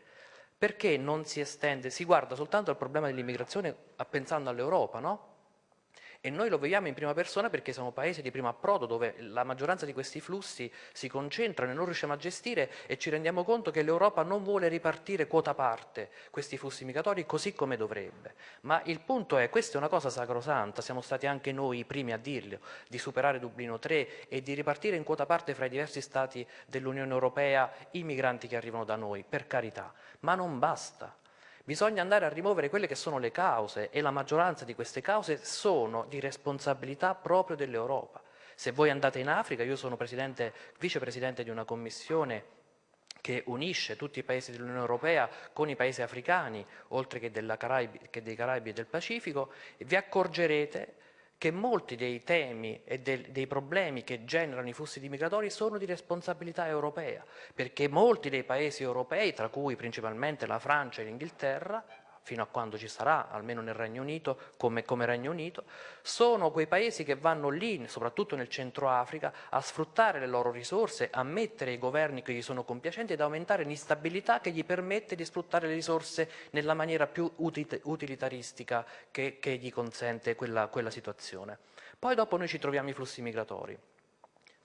Perché non si estende, si guarda soltanto al problema dell'immigrazione pensando all'Europa, no? E noi lo vediamo in prima persona perché siamo paesi di primo approdo dove la maggioranza di questi flussi si concentrano e non riusciamo a gestire e ci rendiamo conto che l'Europa non vuole ripartire quota parte questi flussi migratori così come dovrebbe. Ma il punto è, questa è una cosa sacrosanta, siamo stati anche noi i primi a dirlo, di superare Dublino 3 e di ripartire in quota parte fra i diversi stati dell'Unione Europea i migranti che arrivano da noi, per carità, ma non basta. Bisogna andare a rimuovere quelle che sono le cause e la maggioranza di queste cause sono di responsabilità proprio dell'Europa. Se voi andate in Africa, io sono vicepresidente di una commissione che unisce tutti i paesi dell'Unione Europea con i paesi africani, oltre che, Caraibi, che dei Caraibi e del Pacifico, vi accorgerete che molti dei temi e del, dei problemi che generano i flussi di migratori sono di responsabilità europea, perché molti dei paesi europei, tra cui principalmente la Francia e l'Inghilterra, fino a quando ci sarà, almeno nel Regno Unito, come, come, Regno Unito, sono quei paesi che vanno lì, soprattutto nel centro Africa, a sfruttare le loro risorse, a mettere i governi che gli sono compiacenti ed aumentare l'instabilità che gli permette di sfruttare le risorse nella maniera più utilitaristica che, che gli consente quella, quella situazione. Poi dopo noi ci troviamo i flussi migratori.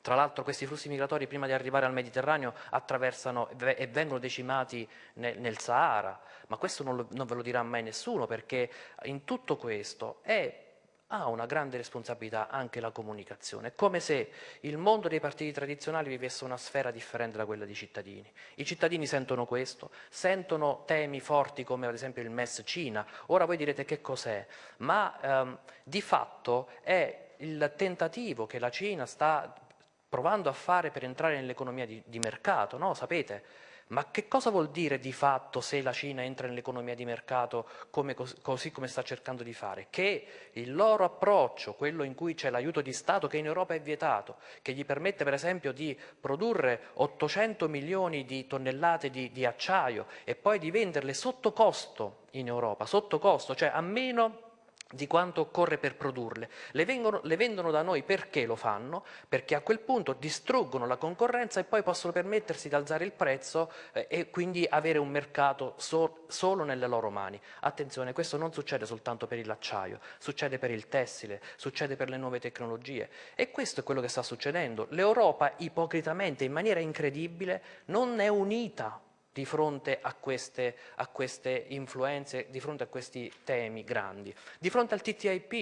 Tra l'altro questi flussi migratori prima di arrivare al Mediterraneo attraversano e vengono decimati nel, nel Sahara, ma questo non, lo, non, ve lo dirà mai nessuno perché in tutto questo è, ha una grande responsabilità anche la comunicazione, è come se il mondo dei partiti tradizionali vivesse una sfera differente da quella dei cittadini. I cittadini sentono questo, sentono temi forti come ad esempio il MES Cina, ora voi direte che cos'è, ma ehm, di fatto è il tentativo che la Cina sta provando a fare per entrare nell'economia di, di, mercato, no? Sapete? Ma che cosa vuol dire di fatto se la Cina entra nell'economia di mercato come, così come sta cercando di fare? Che il loro approccio, quello in cui c'è l'aiuto di Stato che in Europa è vietato, che gli permette per esempio di produrre 800 milioni di tonnellate di, di acciaio e poi di venderle sotto costo in Europa, sotto costo, cioè a meno di quanto occorre per produrle. Le, vengono, le, vendono da noi perché lo fanno? Perché a quel punto distruggono la concorrenza e poi possono permettersi di alzare il prezzo eh, e quindi avere un mercato so, solo nelle loro mani. Attenzione, questo non succede soltanto per l'acciaio, succede per il tessile, succede per le nuove tecnologie e questo è quello che sta succedendo. L'Europa ipocritamente, in maniera incredibile, non è unita di fronte a queste, a queste influenze, di fronte a questi temi grandi. Di fronte al TTIP,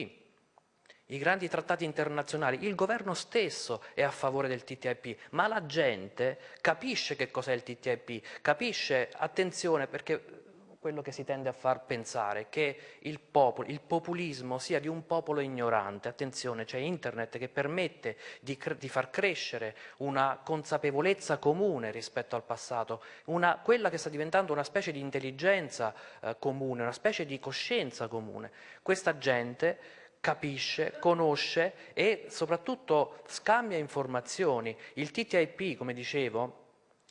i grandi trattati internazionali, il governo stesso è a favore del TTIP, ma la gente capisce che cos'è il TTIP, capisce, attenzione perché quello che si tende a far pensare che il, popolo, il populismo sia di un popolo ignorante. Attenzione, c'è internet che permette di, di, far crescere una consapevolezza comune rispetto al passato, una, quella che sta diventando una specie di intelligenza eh, comune, una specie di coscienza comune. Questa gente capisce, conosce e soprattutto scambia informazioni. Il TTIP, come dicevo,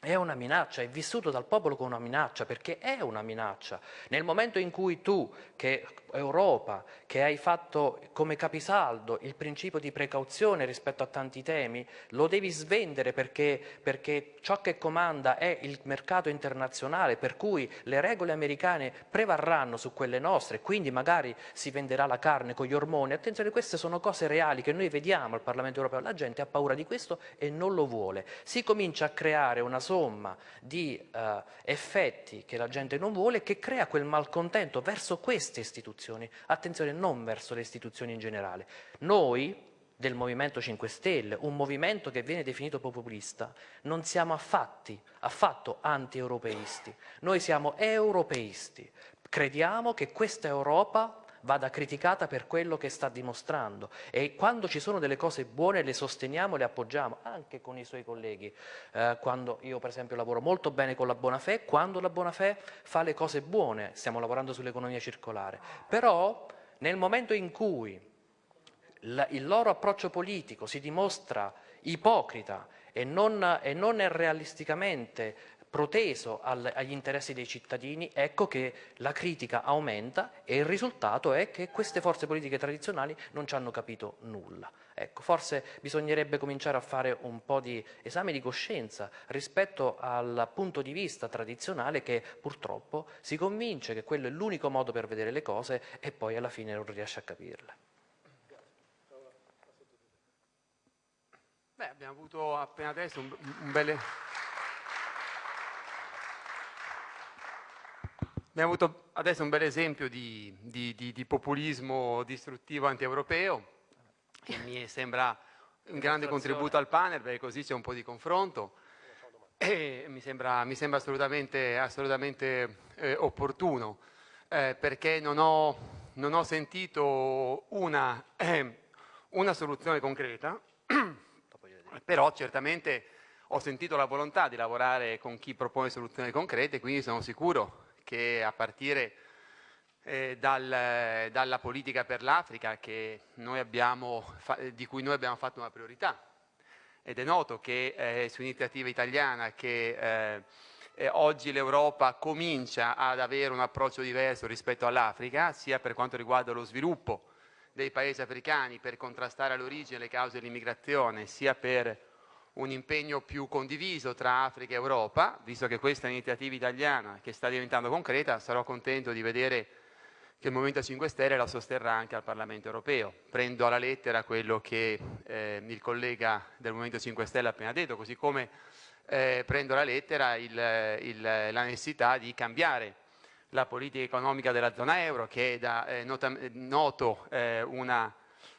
è una minaccia, è vissuto dal popolo come una minaccia, perché è una minaccia. Nel momento in cui tu, che Europa, che hai fatto come capisaldo il principio di precauzione rispetto a tanti temi, lo devi svendere perché, perché ciò che comanda è il mercato internazionale, per cui le regole americane prevarranno su quelle nostre, quindi magari si venderà la carne con gli ormoni. Attenzione, queste sono cose reali che noi vediamo al Parlamento europeo, la gente ha paura di questo e non lo vuole. Si comincia a creare una somma di eh, effetti che la gente non vuole che crea quel malcontento verso queste istituzioni istituzioni, attenzione non verso le istituzioni in generale. Noi del Movimento 5 Stelle, un movimento che viene definito populista, non siamo affatti, affatto anti-europeisti, noi siamo europeisti, crediamo che questa Europa vada criticata per quello che sta dimostrando e quando ci sono delle cose buone le sosteniamo, le appoggiamo, anche con i suoi colleghi. Eh, quando io per esempio lavoro molto bene con la Bonafè, quando la Bonafè fa le cose buone, stiamo lavorando sull'economia circolare, però nel momento in cui il loro approccio politico si dimostra ipocrita e non, e non è realisticamente proteso al, agli interessi dei cittadini, ecco che la critica aumenta e il risultato è che queste forze politiche tradizionali non ci hanno capito nulla. Ecco, forse bisognerebbe cominciare a fare un po' di esame di coscienza rispetto al punto di vista tradizionale che purtroppo si convince che quello è l'unico modo per vedere le cose e poi alla fine non riesce a capirle. Beh, abbiamo avuto appena adesso un, un bel... Abbiamo avuto adesso un bel esempio di, di, di, di populismo distruttivo anti-europeo, che mi sembra un grande contributo al panel, perché così c'è un po' di confronto. E mi sembra, mi sembra assolutamente, assolutamente eh, opportuno, eh, perché non ho, non ho, sentito una, eh, (clears throat) una soluzione concreta, (clears throat) però certamente ho sentito la volontà di lavorare con chi propone soluzioni concrete, quindi sono sicuro che a partire eh, dal, dalla politica per l'Africa di cui noi abbiamo fatto una priorità. Ed è noto che eh, su iniziativa italiana che eh, eh oggi l'Europa comincia ad avere un approccio diverso rispetto all'Africa, sia per quanto riguarda lo sviluppo dei paesi africani per contrastare all'origine le cause dell'immigrazione, sia per un impegno più condiviso tra Africa e Europa, visto che questa è un'iniziativa italiana che sta diventando concreta, sarò contento di vedere che il Movimento 5 Stelle la sosterrà anche al Parlamento europeo. Prendo alla lettera quello che eh, il collega del Movimento 5 Stelle ha appena detto, così come eh, prendo alla lettera il, il, la necessità di cambiare la politica economica della zona euro, che è da eh, nota, noto eh, una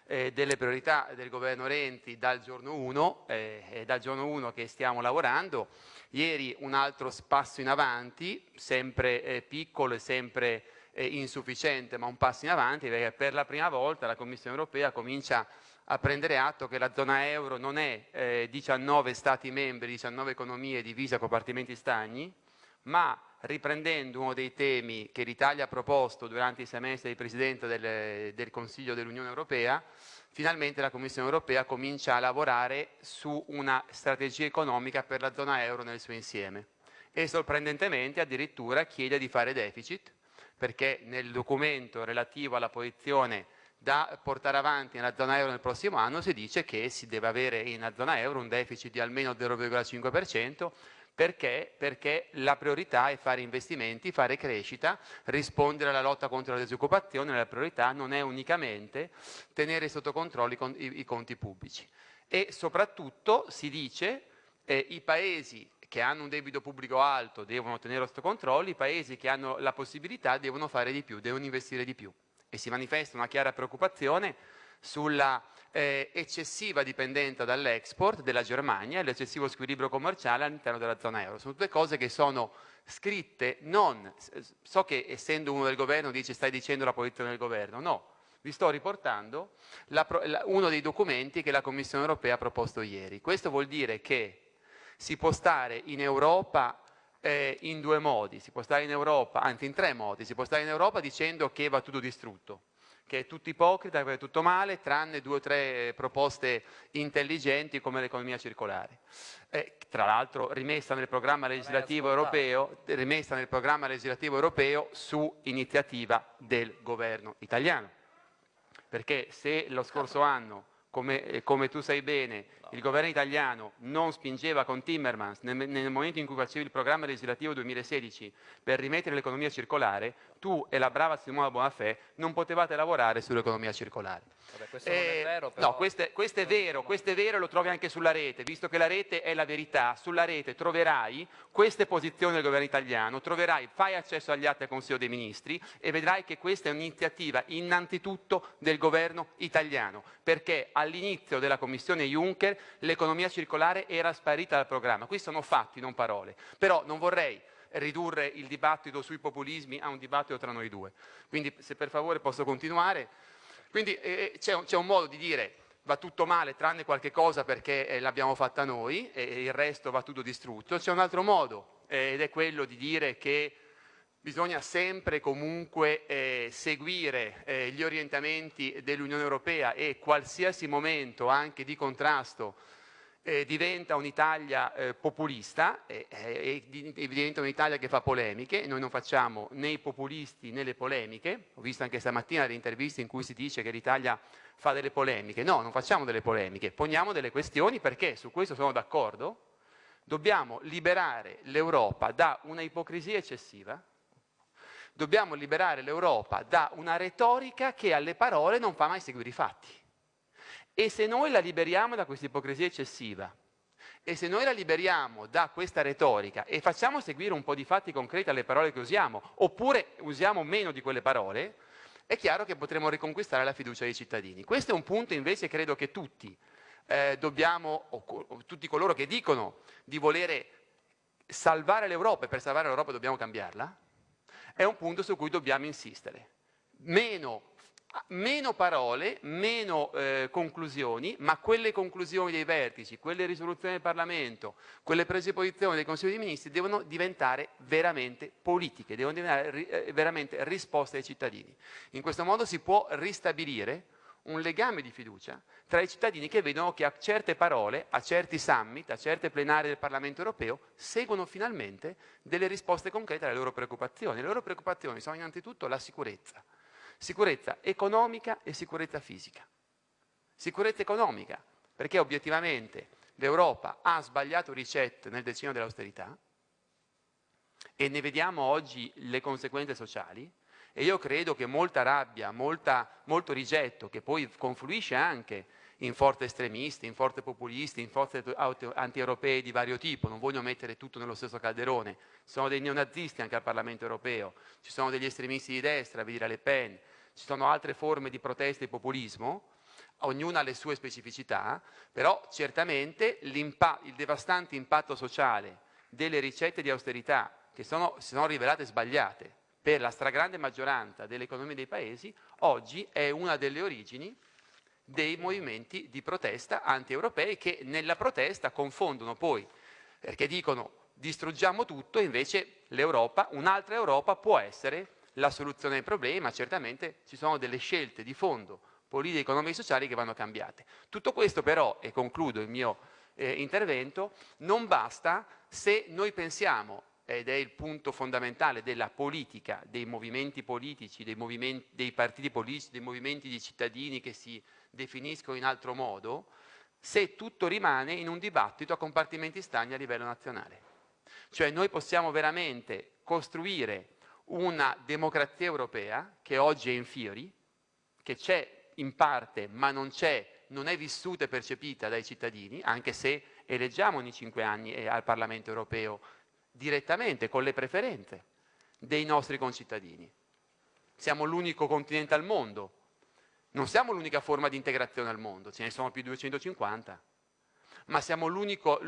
eh, delle priorità del governo Renti dal giorno 1, eh, dal giorno 1 che stiamo lavorando. Ieri un altro passo in avanti, sempre eh, piccolo e sempre eh, insufficiente, ma un passo in avanti, perché per la prima volta la Commissione europea comincia a prendere atto che la zona euro non è 19 eh, Stati membri, 19 economie divise a compartimenti stagni, ma riprendendo uno dei temi che l'Italia ha proposto durante i semestri di Presidente del, del Consiglio dell'Unione Europea, finalmente la Commissione Europea comincia a lavorare su una strategia economica per la zona euro nel suo insieme e sorprendentemente addirittura chiede di fare deficit perché nel documento relativo alla posizione da portare avanti nella zona euro nel prossimo anno si dice che si deve avere nella zona euro un deficit di almeno 0,5% perché? Perché la priorità è fare investimenti, fare crescita, rispondere alla lotta contro la disoccupazione, la priorità non è unicamente tenere sotto controllo i, i, i conti pubblici. E soprattutto si dice eh, i paesi che hanno un debito pubblico alto devono tenere sotto controllo, i paesi che hanno la possibilità devono fare di più, devono investire di più. E si manifesta una chiara preoccupazione sulla eh, eccessiva dipendenza dall'export della Germania e l'eccessivo squilibrio commerciale all'interno della zona euro. Sono tutte cose che sono scritte non, so che essendo uno del governo dice stai dicendo la posizione del governo, no, vi sto riportando la, la, uno dei documenti che la Commissione europea ha proposto ieri. Questo vuol dire che si può stare in Europa eh, in due modi, si può stare in Europa, anzi in tre modi, si può stare in Europa dicendo che va tutto distrutto, che è tutto ipocrita, che è tutto male, tranne due o tre proposte intelligenti come l'economia circolare. Eh, tra l'altro rimessa nel programma legislativo europeo, rimessa nel programma legislativo europeo su iniziativa del governo italiano. Perché se lo scorso anno come, eh, come, tu sai bene, il governo italiano non spingeva con Timmermans nel, nel, momento in cui facevi il programma legislativo 2016 per rimettere l'economia circolare, tu e la brava Simona Bonafè non potevate lavorare sull'economia circolare. Vabbè, questo eh, è vero, però... No, questo è, questo è vero, questo è vero e lo trovi anche sulla rete, visto che la rete è la verità, sulla rete troverai queste posizioni del governo italiano, troverai, fai accesso agli atti del Consiglio dei Ministri e vedrai che questa è un'iniziativa innanzitutto del governo italiano, perché all'inizio della Commissione Juncker l'economia circolare era sparita dal programma. Qui sono fatti, non parole. Però non vorrei ridurre il dibattito sui populismi a un dibattito tra noi due. Quindi se per favore posso continuare. Quindi eh, eh c'è, un, un modo di dire va tutto male tranne qualche cosa perché eh, l'abbiamo fatta noi e il resto va tutto distrutto. C'è un altro modo eh, ed è quello di dire che bisogna sempre comunque eh, seguire eh, gli orientamenti dell'Unione Europea e qualsiasi momento anche di contrasto eh, diventa un'Italia eh, populista e diventa un'Italia che fa polemiche, noi non facciamo né i populisti né le polemiche, ho visto anche stamattina le interviste in cui si dice che l'Italia fa delle polemiche, no, non facciamo delle polemiche, poniamo delle questioni perché su questo sono d'accordo, dobbiamo liberare l'Europa da una ipocrisia eccessiva, dobbiamo liberare l'Europa da una retorica che alle parole non fa mai seguire i fatti. E se noi la liberiamo da questa ipocrisia eccessiva, e se noi la liberiamo da questa retorica e facciamo seguire un po' di fatti concreti alle parole che usiamo, oppure usiamo meno di quelle parole, è chiaro che potremo riconquistare la fiducia dei cittadini. Questo è un punto invece credo che tutti eh, dobbiamo, o, o tutti coloro che dicono di volere salvare l'Europa e per salvare l'Europa dobbiamo cambiarla, è un punto su cui dobbiamo insistere. Meno, meno parole, meno eh, conclusioni, ma quelle conclusioni dei vertici, quelle risoluzioni del Parlamento, quelle prese di posizione dei Consigli dei Ministri devono diventare veramente politiche, devono diventare eh, veramente risposte ai cittadini. In questo modo si può ristabilire un legame di fiducia tra i cittadini che vedono che a certe parole, a certi summit, a certe plenarie del Parlamento europeo, seguono finalmente delle risposte concrete alle loro preoccupazioni. Le loro preoccupazioni sono innanzitutto la sicurezza, sicurezza economica e sicurezza fisica. Sicurezza economica, perché obiettivamente l'Europa ha sbagliato ricette nel decennio dell'austerità e ne vediamo oggi le conseguenze sociali, e io credo che molta rabbia, molta, molto rigetto, che poi confluisce anche in forze estremiste, in forze populiste, in forze anti-europee di vario tipo, non voglio mettere tutto nello stesso calderone, ci sono dei neonazisti anche al Parlamento europeo, ci sono degli estremisti di destra, vi dire Le Pen, ci sono altre forme di protesta e populismo, ognuna ha le sue specificità, però certamente il devastante impatto sociale delle ricette di austerità che sono, si sono rivelate sbagliate, per la stragrande maggioranza delle economie dei paesi, oggi è una delle origini dei movimenti di protesta anti-europei che nella protesta confondono poi, perché dicono distruggiamo tutto, invece l'Europa, un'altra Europa può essere la soluzione del problema, certamente ci sono delle scelte di fondo, politiche, economiche e sociali che vanno cambiate. Tutto questo però, e concludo il mio eh, intervento, non basta se noi pensiamo ed è il punto fondamentale della politica, dei movimenti politici, dei, movimenti, dei partiti politici, dei movimenti di cittadini che si definiscono in altro modo, se tutto rimane in un dibattito a compartimenti stagni a livello nazionale. Cioè noi possiamo veramente costruire una democrazia europea che oggi è in fiori, che c'è in parte ma non c'è, non è vissuta e percepita dai cittadini, anche se eleggiamo ogni cinque anni eh, al Parlamento europeo direttamente, con le preferenze dei nostri concittadini. Siamo l'unico continente al mondo, non siamo l'unica forma di integrazione al mondo, ce ne sono più di 250, ma siamo l'unica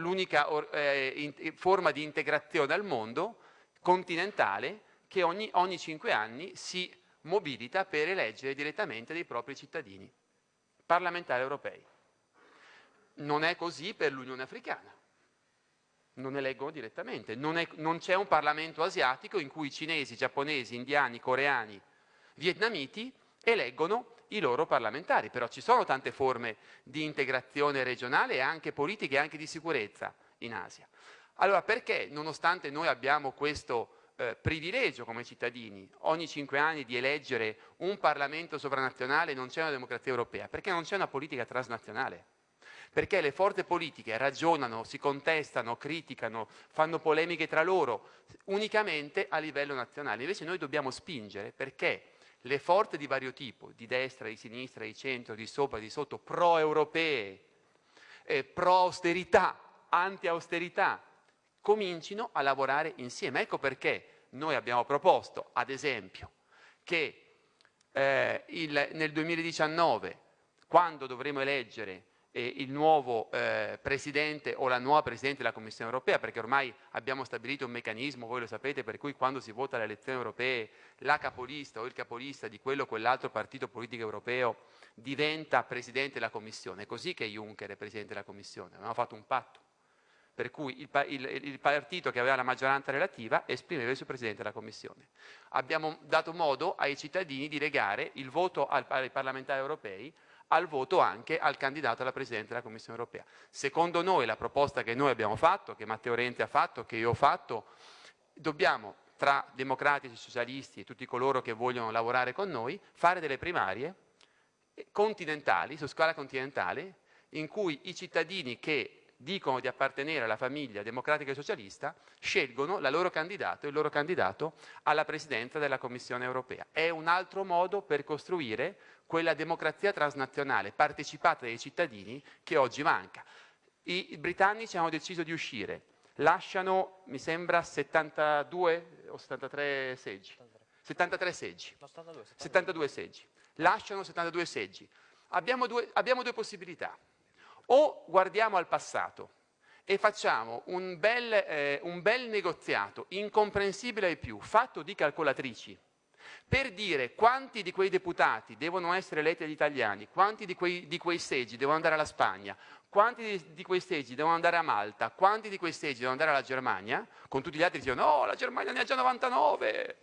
eh, forma di integrazione al mondo continentale che ogni, ogni cinque anni si mobilita per eleggere direttamente dei propri cittadini parlamentari europei. Non è così per l'Unione Africana, non eleggono direttamente, non, non c'è un Parlamento asiatico in cui cinesi, giapponesi, indiani, coreani, vietnamiti eleggono i loro parlamentari, però ci sono tante forme di integrazione regionale e anche politiche e anche di sicurezza in Asia. Allora perché nonostante noi abbiamo questo eh, privilegio come cittadini ogni cinque anni di eleggere un Parlamento sovranazionale non c'è una democrazia europea? Perché non c'è una politica transnazionale. Perché le forze politiche ragionano, si contestano, criticano, fanno polemiche tra loro unicamente a livello nazionale. Invece noi dobbiamo spingere perché le forze di vario tipo, di destra, di sinistra, di centro, di sopra, di sotto, pro-europee, eh, pro-austerità, anti-austerità, comincino a lavorare insieme. Ecco perché noi abbiamo proposto, ad esempio, che eh, il, nel 2019, quando dovremo eleggere eh, il nuovo eh, Presidente o la nuova Presidente della Commissione europea, perché ormai abbiamo stabilito un meccanismo, voi lo sapete, per cui quando si vota alle elezioni europee la capolista o il capolista di quello o quell'altro partito politico europeo diventa Presidente della Commissione. È così che Juncker è Presidente della Commissione, abbiamo fatto un patto per cui il, il, il, partito che aveva la maggioranza relativa esprimeva il suo Presidente della Commissione. Abbiamo dato modo ai cittadini di legare il voto al, ai parlamentari europei al voto anche al candidato alla Presidente della Commissione europea. Secondo noi la proposta che noi abbiamo fatto, che Matteo Rente ha fatto, che io ho fatto, dobbiamo tra democratici, socialisti e tutti coloro che vogliono lavorare con noi, fare delle primarie continentali, su scala continentale, in cui i cittadini che dicono di appartenere alla famiglia democratica e socialista scelgono la loro candidato, il loro candidato alla presidenza della Commissione europea. È un altro modo per costruire quella democrazia transnazionale partecipata dai cittadini che oggi manca. I, britannici hanno deciso di uscire, lasciano, mi sembra, 72 o 73 seggi. 73 seggi. 72 seggi. Lasciano 72 seggi. Abbiamo due, abbiamo due possibilità o guardiamo al passato e facciamo un bel, eh, un bel negoziato incomprensibile ai più, fatto di calcolatrici, per dire quanti di quei deputati devono essere eletti agli italiani, quanti di quei, di quei seggi devono andare alla Spagna, quanti di, di, quei seggi devono andare a Malta, quanti di quei seggi devono andare alla Germania, con tutti gli altri dicono no, la Germania ne ha già 99.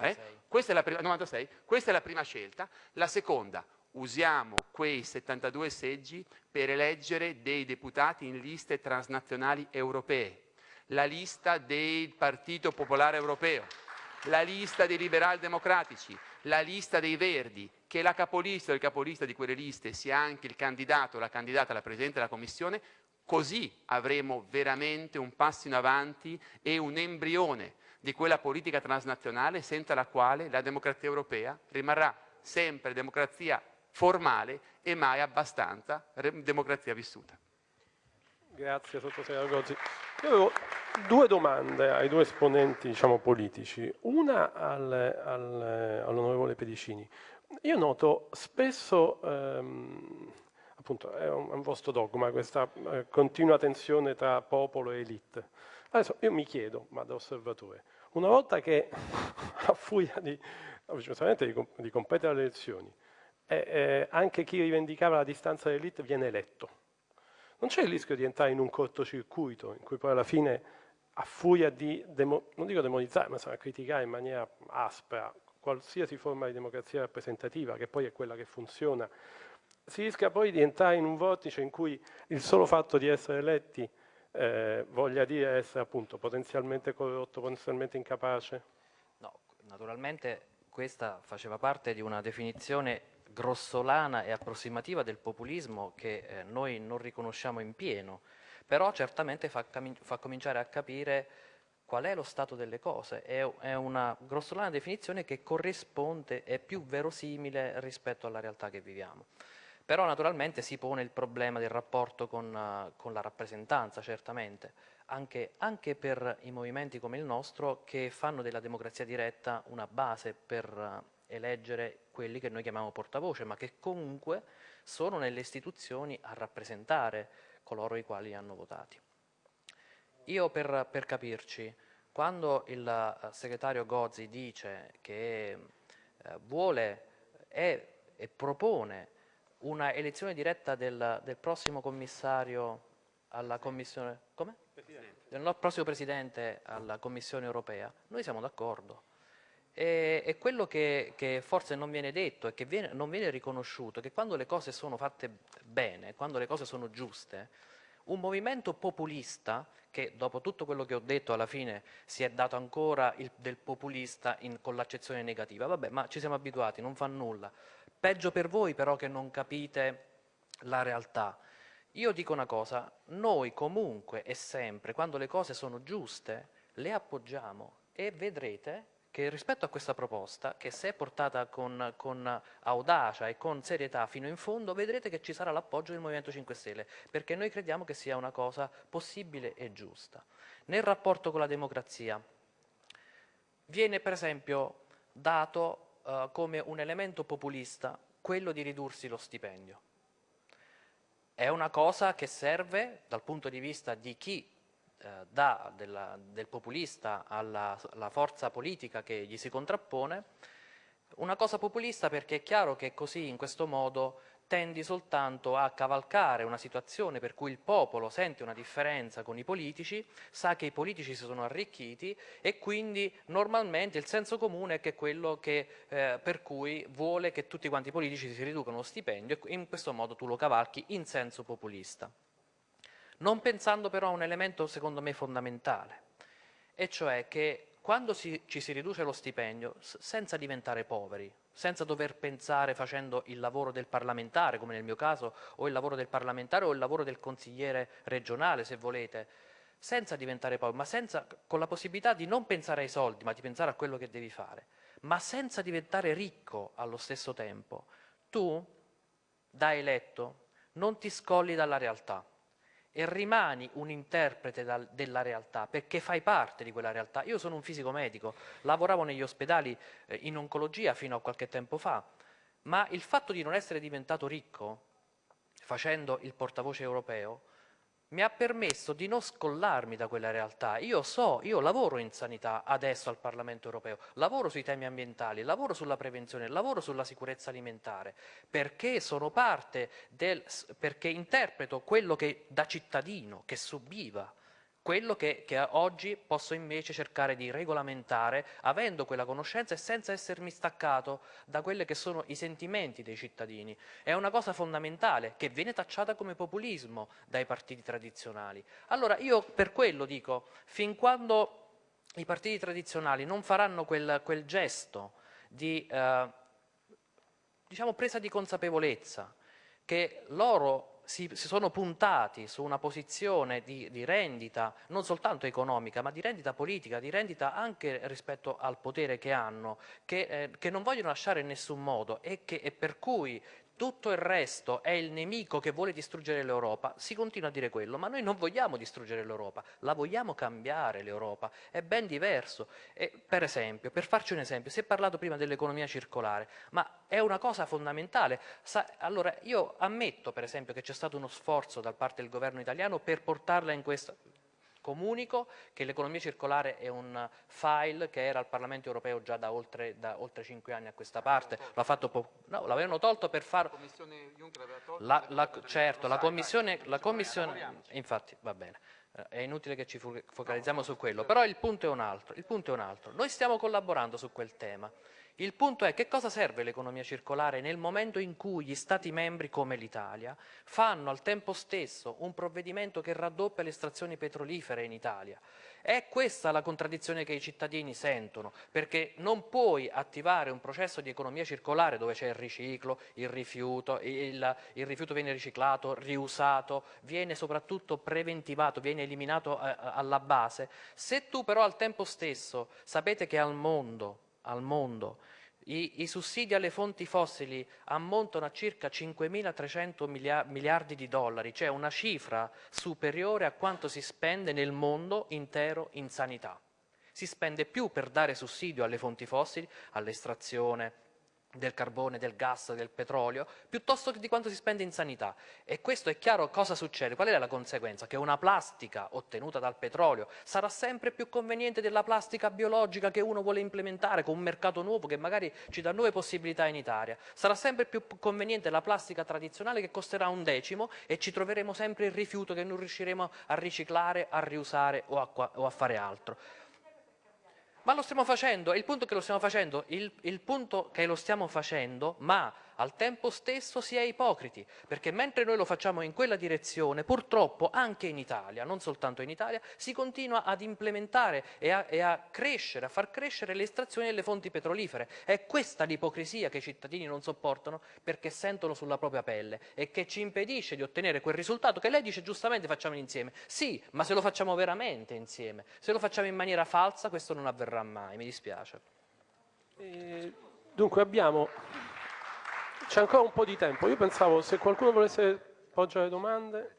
Eh? Questa, è la prima, 96. Questa è la prima scelta. La seconda, usiamo quei 72 seggi per eleggere dei deputati in liste transnazionali europee, la lista del Partito Popolare Europeo, la lista dei liberal democratici, la lista dei Verdi, che la capolista o il capolista di quelle liste sia anche il candidato o la candidata alla Presidente della Commissione, così avremo veramente un passo in avanti e un embrione di quella politica transnazionale senza la quale la democrazia europea rimarrà. Sempre democrazia formale e mai abbastanza democrazia vissuta. Grazie sottosegretario Gozzi. Io avevo due domande ai due esponenti diciamo, politici, una al, al, all'onorevole Pedicini. Io noto spesso, ehm, appunto è un, è un, vostro dogma, questa eh, continua tensione tra popolo e elite. Adesso io mi chiedo, ma da osservatore, una volta che (laughs) a furia di, di, competere alle elezioni, eh, anche chi rivendicava la distanza dell'elite viene eletto. Non c'è il rischio di entrare in un cortocircuito in cui poi alla fine, a furia di, demo, non dico demonizzare, ma insomma, criticare in maniera aspra qualsiasi forma di democrazia rappresentativa, che poi è quella che funziona, si rischia poi di entrare in un vortice in cui il solo fatto di essere eletti eh, voglia dire essere appunto potenzialmente corrotto, potenzialmente incapace? No, naturalmente questa faceva parte di una definizione grossolana e approssimativa del populismo che eh, noi non riconosciamo in pieno, però certamente fa, fa, cominciare a capire qual è lo stato delle cose, è, è una grossolana definizione che corrisponde, è più verosimile rispetto alla realtà che viviamo. Però naturalmente si pone il problema del rapporto con, uh, con la rappresentanza, certamente, anche, anche, per i movimenti come il nostro che fanno della democrazia diretta una base per uh, eleggere quelli che noi chiamiamo portavoce, ma che comunque sono nelle istituzioni a rappresentare coloro i quali hanno votati. Io per, per capirci, quando il uh, segretario Gozzi dice che vuole e, e propone una elezione diretta del, del prossimo commissario alla Commissione, come? del prossimo Presidente alla Commissione europea, noi siamo d'accordo. E, e, quello che, che, forse non viene detto e che viene, non viene riconosciuto è che quando le cose sono fatte bene, quando le cose sono giuste, un movimento populista, che dopo tutto quello che ho detto alla fine si è dato ancora il, del populista in, con l'accezione negativa, vabbè ma ci siamo abituati, non fa nulla, Peggio per voi però che non capite la realtà. Io dico una cosa, noi comunque e sempre, quando le cose sono giuste, le appoggiamo e vedrete che rispetto a questa proposta, che se è portata con, con, audacia e con serietà fino in fondo, vedrete che ci sarà l'appoggio del Movimento 5 Stelle, perché noi crediamo che sia una cosa possibile e giusta. Nel rapporto con la democrazia viene per esempio dato eh, come un elemento populista quello di ridursi lo stipendio. È una cosa che serve dal punto di vista di chi eh, dà della, del populista alla, alla forza politica che gli si contrappone, una cosa populista perché è chiaro che così in questo modo tendi soltanto a cavalcare una situazione per cui il popolo sente una differenza con i politici, sa che i politici si sono arricchiti e quindi normalmente il senso comune è che quello che, eh, per cui vuole che tutti quanti i politici si riducano lo stipendio e in questo modo tu lo cavalchi in senso populista. Non pensando però a un elemento secondo me fondamentale, e cioè che quando si, ci si riduce lo stipendio, senza diventare poveri, senza dover pensare facendo il lavoro del parlamentare, come nel mio caso, o il lavoro del parlamentare o il lavoro del consigliere regionale, se volete, senza diventare poveri, ma senza, con la possibilità di non pensare ai soldi, ma di pensare a quello che devi fare, ma senza diventare ricco allo stesso tempo, tu, da eletto, non ti scolli dalla realtà e rimani un interprete dal, della realtà perché fai parte di quella realtà. Io sono un fisico medico, lavoravo negli ospedali eh, in oncologia fino a qualche tempo fa, ma il fatto di non essere diventato ricco facendo il portavoce europeo mi ha permesso di non scollarmi da quella realtà. Io so, io lavoro in sanità adesso al Parlamento europeo, lavoro sui temi ambientali, lavoro sulla prevenzione, lavoro sulla sicurezza alimentare, perché sono parte del, perché interpreto quello che da cittadino, che subiva quello che, che, oggi posso invece cercare di regolamentare avendo quella conoscenza e senza essermi staccato da quelli che sono i sentimenti dei cittadini. È una cosa fondamentale che viene tacciata come populismo dai partiti tradizionali. Allora io per quello dico, fin quando i partiti tradizionali non faranno quel, quel gesto di eh, diciamo, presa di consapevolezza che loro si, si, sono puntati su una posizione di, di, rendita non soltanto economica ma di rendita politica, di rendita anche rispetto al potere che hanno, che, eh, che non vogliono lasciare in nessun modo e, che, e per cui tutto il resto è il nemico che vuole distruggere l'Europa, si continua a dire quello, ma noi non vogliamo distruggere l'Europa, la vogliamo cambiare l'Europa, è ben diverso. E, per esempio, per farci un esempio, si è parlato prima dell'economia circolare, ma è una cosa fondamentale. Sa, allora, io ammetto, per esempio, che c'è stato uno sforzo da parte del governo italiano per portarla in questa Comunico che l'economia circolare è un file che era al Parlamento europeo già da oltre, da oltre 5 anni a questa parte, no, l'avevano tolto per far... La Commissione Juncker aveva tolto? La, certo, la Commissione, la commissione infatti va bene, eh, è inutile che ci focalizziamo su quello, però il punto è un altro, il punto è un altro. Noi stiamo collaborando su quel tema. Il punto è che cosa serve l'economia circolare nel momento in cui gli Stati membri come l'Italia fanno al tempo stesso un provvedimento che raddoppia le estrazioni petrolifere in Italia. È questa la contraddizione che i cittadini sentono, perché non puoi attivare un processo di economia circolare dove c'è il riciclo, il rifiuto, il, il, rifiuto viene riciclato, riusato, viene soprattutto preventivato, viene eliminato eh, alla base, se tu però al tempo stesso sapete che al mondo al mondo I, I, sussidi alle fonti fossili ammontano a circa 5.300 miliardi di dollari, cioè una cifra superiore a quanto si spende nel mondo intero in sanità. Si spende più per dare sussidio alle fonti fossili, all'estrazione, del carbone, del gas, del petrolio, piuttosto che di quanto si spende in sanità. E questo è chiaro cosa succede. Qual è la conseguenza? Che una plastica ottenuta dal petrolio sarà sempre più conveniente della plastica biologica che uno vuole implementare con un mercato nuovo che magari ci dà nuove possibilità in Italia. Sarà sempre più conveniente la plastica tradizionale che costerà un decimo e ci troveremo sempre il rifiuto che non riusciremo a riciclare, a riusare o a, o a fare altro. Ma lo stiamo facendo, il punto è che lo stiamo facendo, il, il punto che lo stiamo facendo, ma al tempo stesso si è ipocriti, perché mentre noi lo facciamo in quella direzione, purtroppo anche in Italia, non soltanto in Italia, si continua ad implementare e a, e a crescere, a far crescere le estrazioni delle fonti petrolifere. È questa l'ipocrisia che i cittadini non sopportano perché sentono sulla propria pelle e che ci impedisce di ottenere quel risultato che lei dice giustamente facciamo insieme. Sì, ma se lo facciamo veramente insieme, se lo facciamo in maniera falsa questo non avverrà mai, mi dispiace. Eh, dunque abbiamo c'è ancora un po' di tempo. Io pensavo se qualcuno volesse poggiare domande.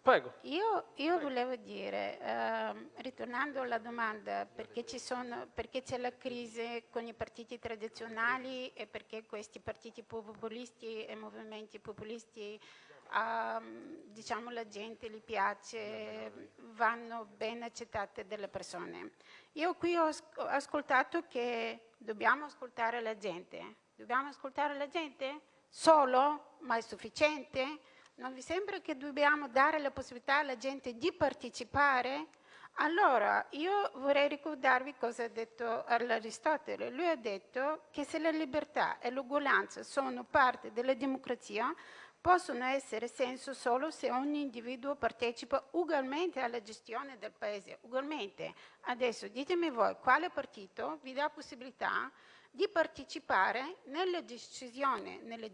Prego. Io, io volevo dire, eh, ritornando alla domanda, perché, c'è la crisi con i partiti tradizionali e perché questi partiti populisti e movimenti populisti, eh, diciamo, la gente gli piace, vanno ben accettate dalle persone. Io qui ho ascoltato che dobbiamo ascoltare la gente, Dobbiamo ascoltare la gente? Solo? Ma è sufficiente? Non vi sembra che dobbiamo dare la possibilità alla gente di partecipare? Allora, io vorrei ricordarvi cosa ha detto Aristotele. Lui ha detto che se la libertà e l'uguaglianza sono parte della democrazia, possono essere senso solo se ogni individuo partecipa ugualmente alla gestione del paese. Ugualmente. Adesso ditemi voi quale partito vi dà possibilità di partecipare nella decisione, nella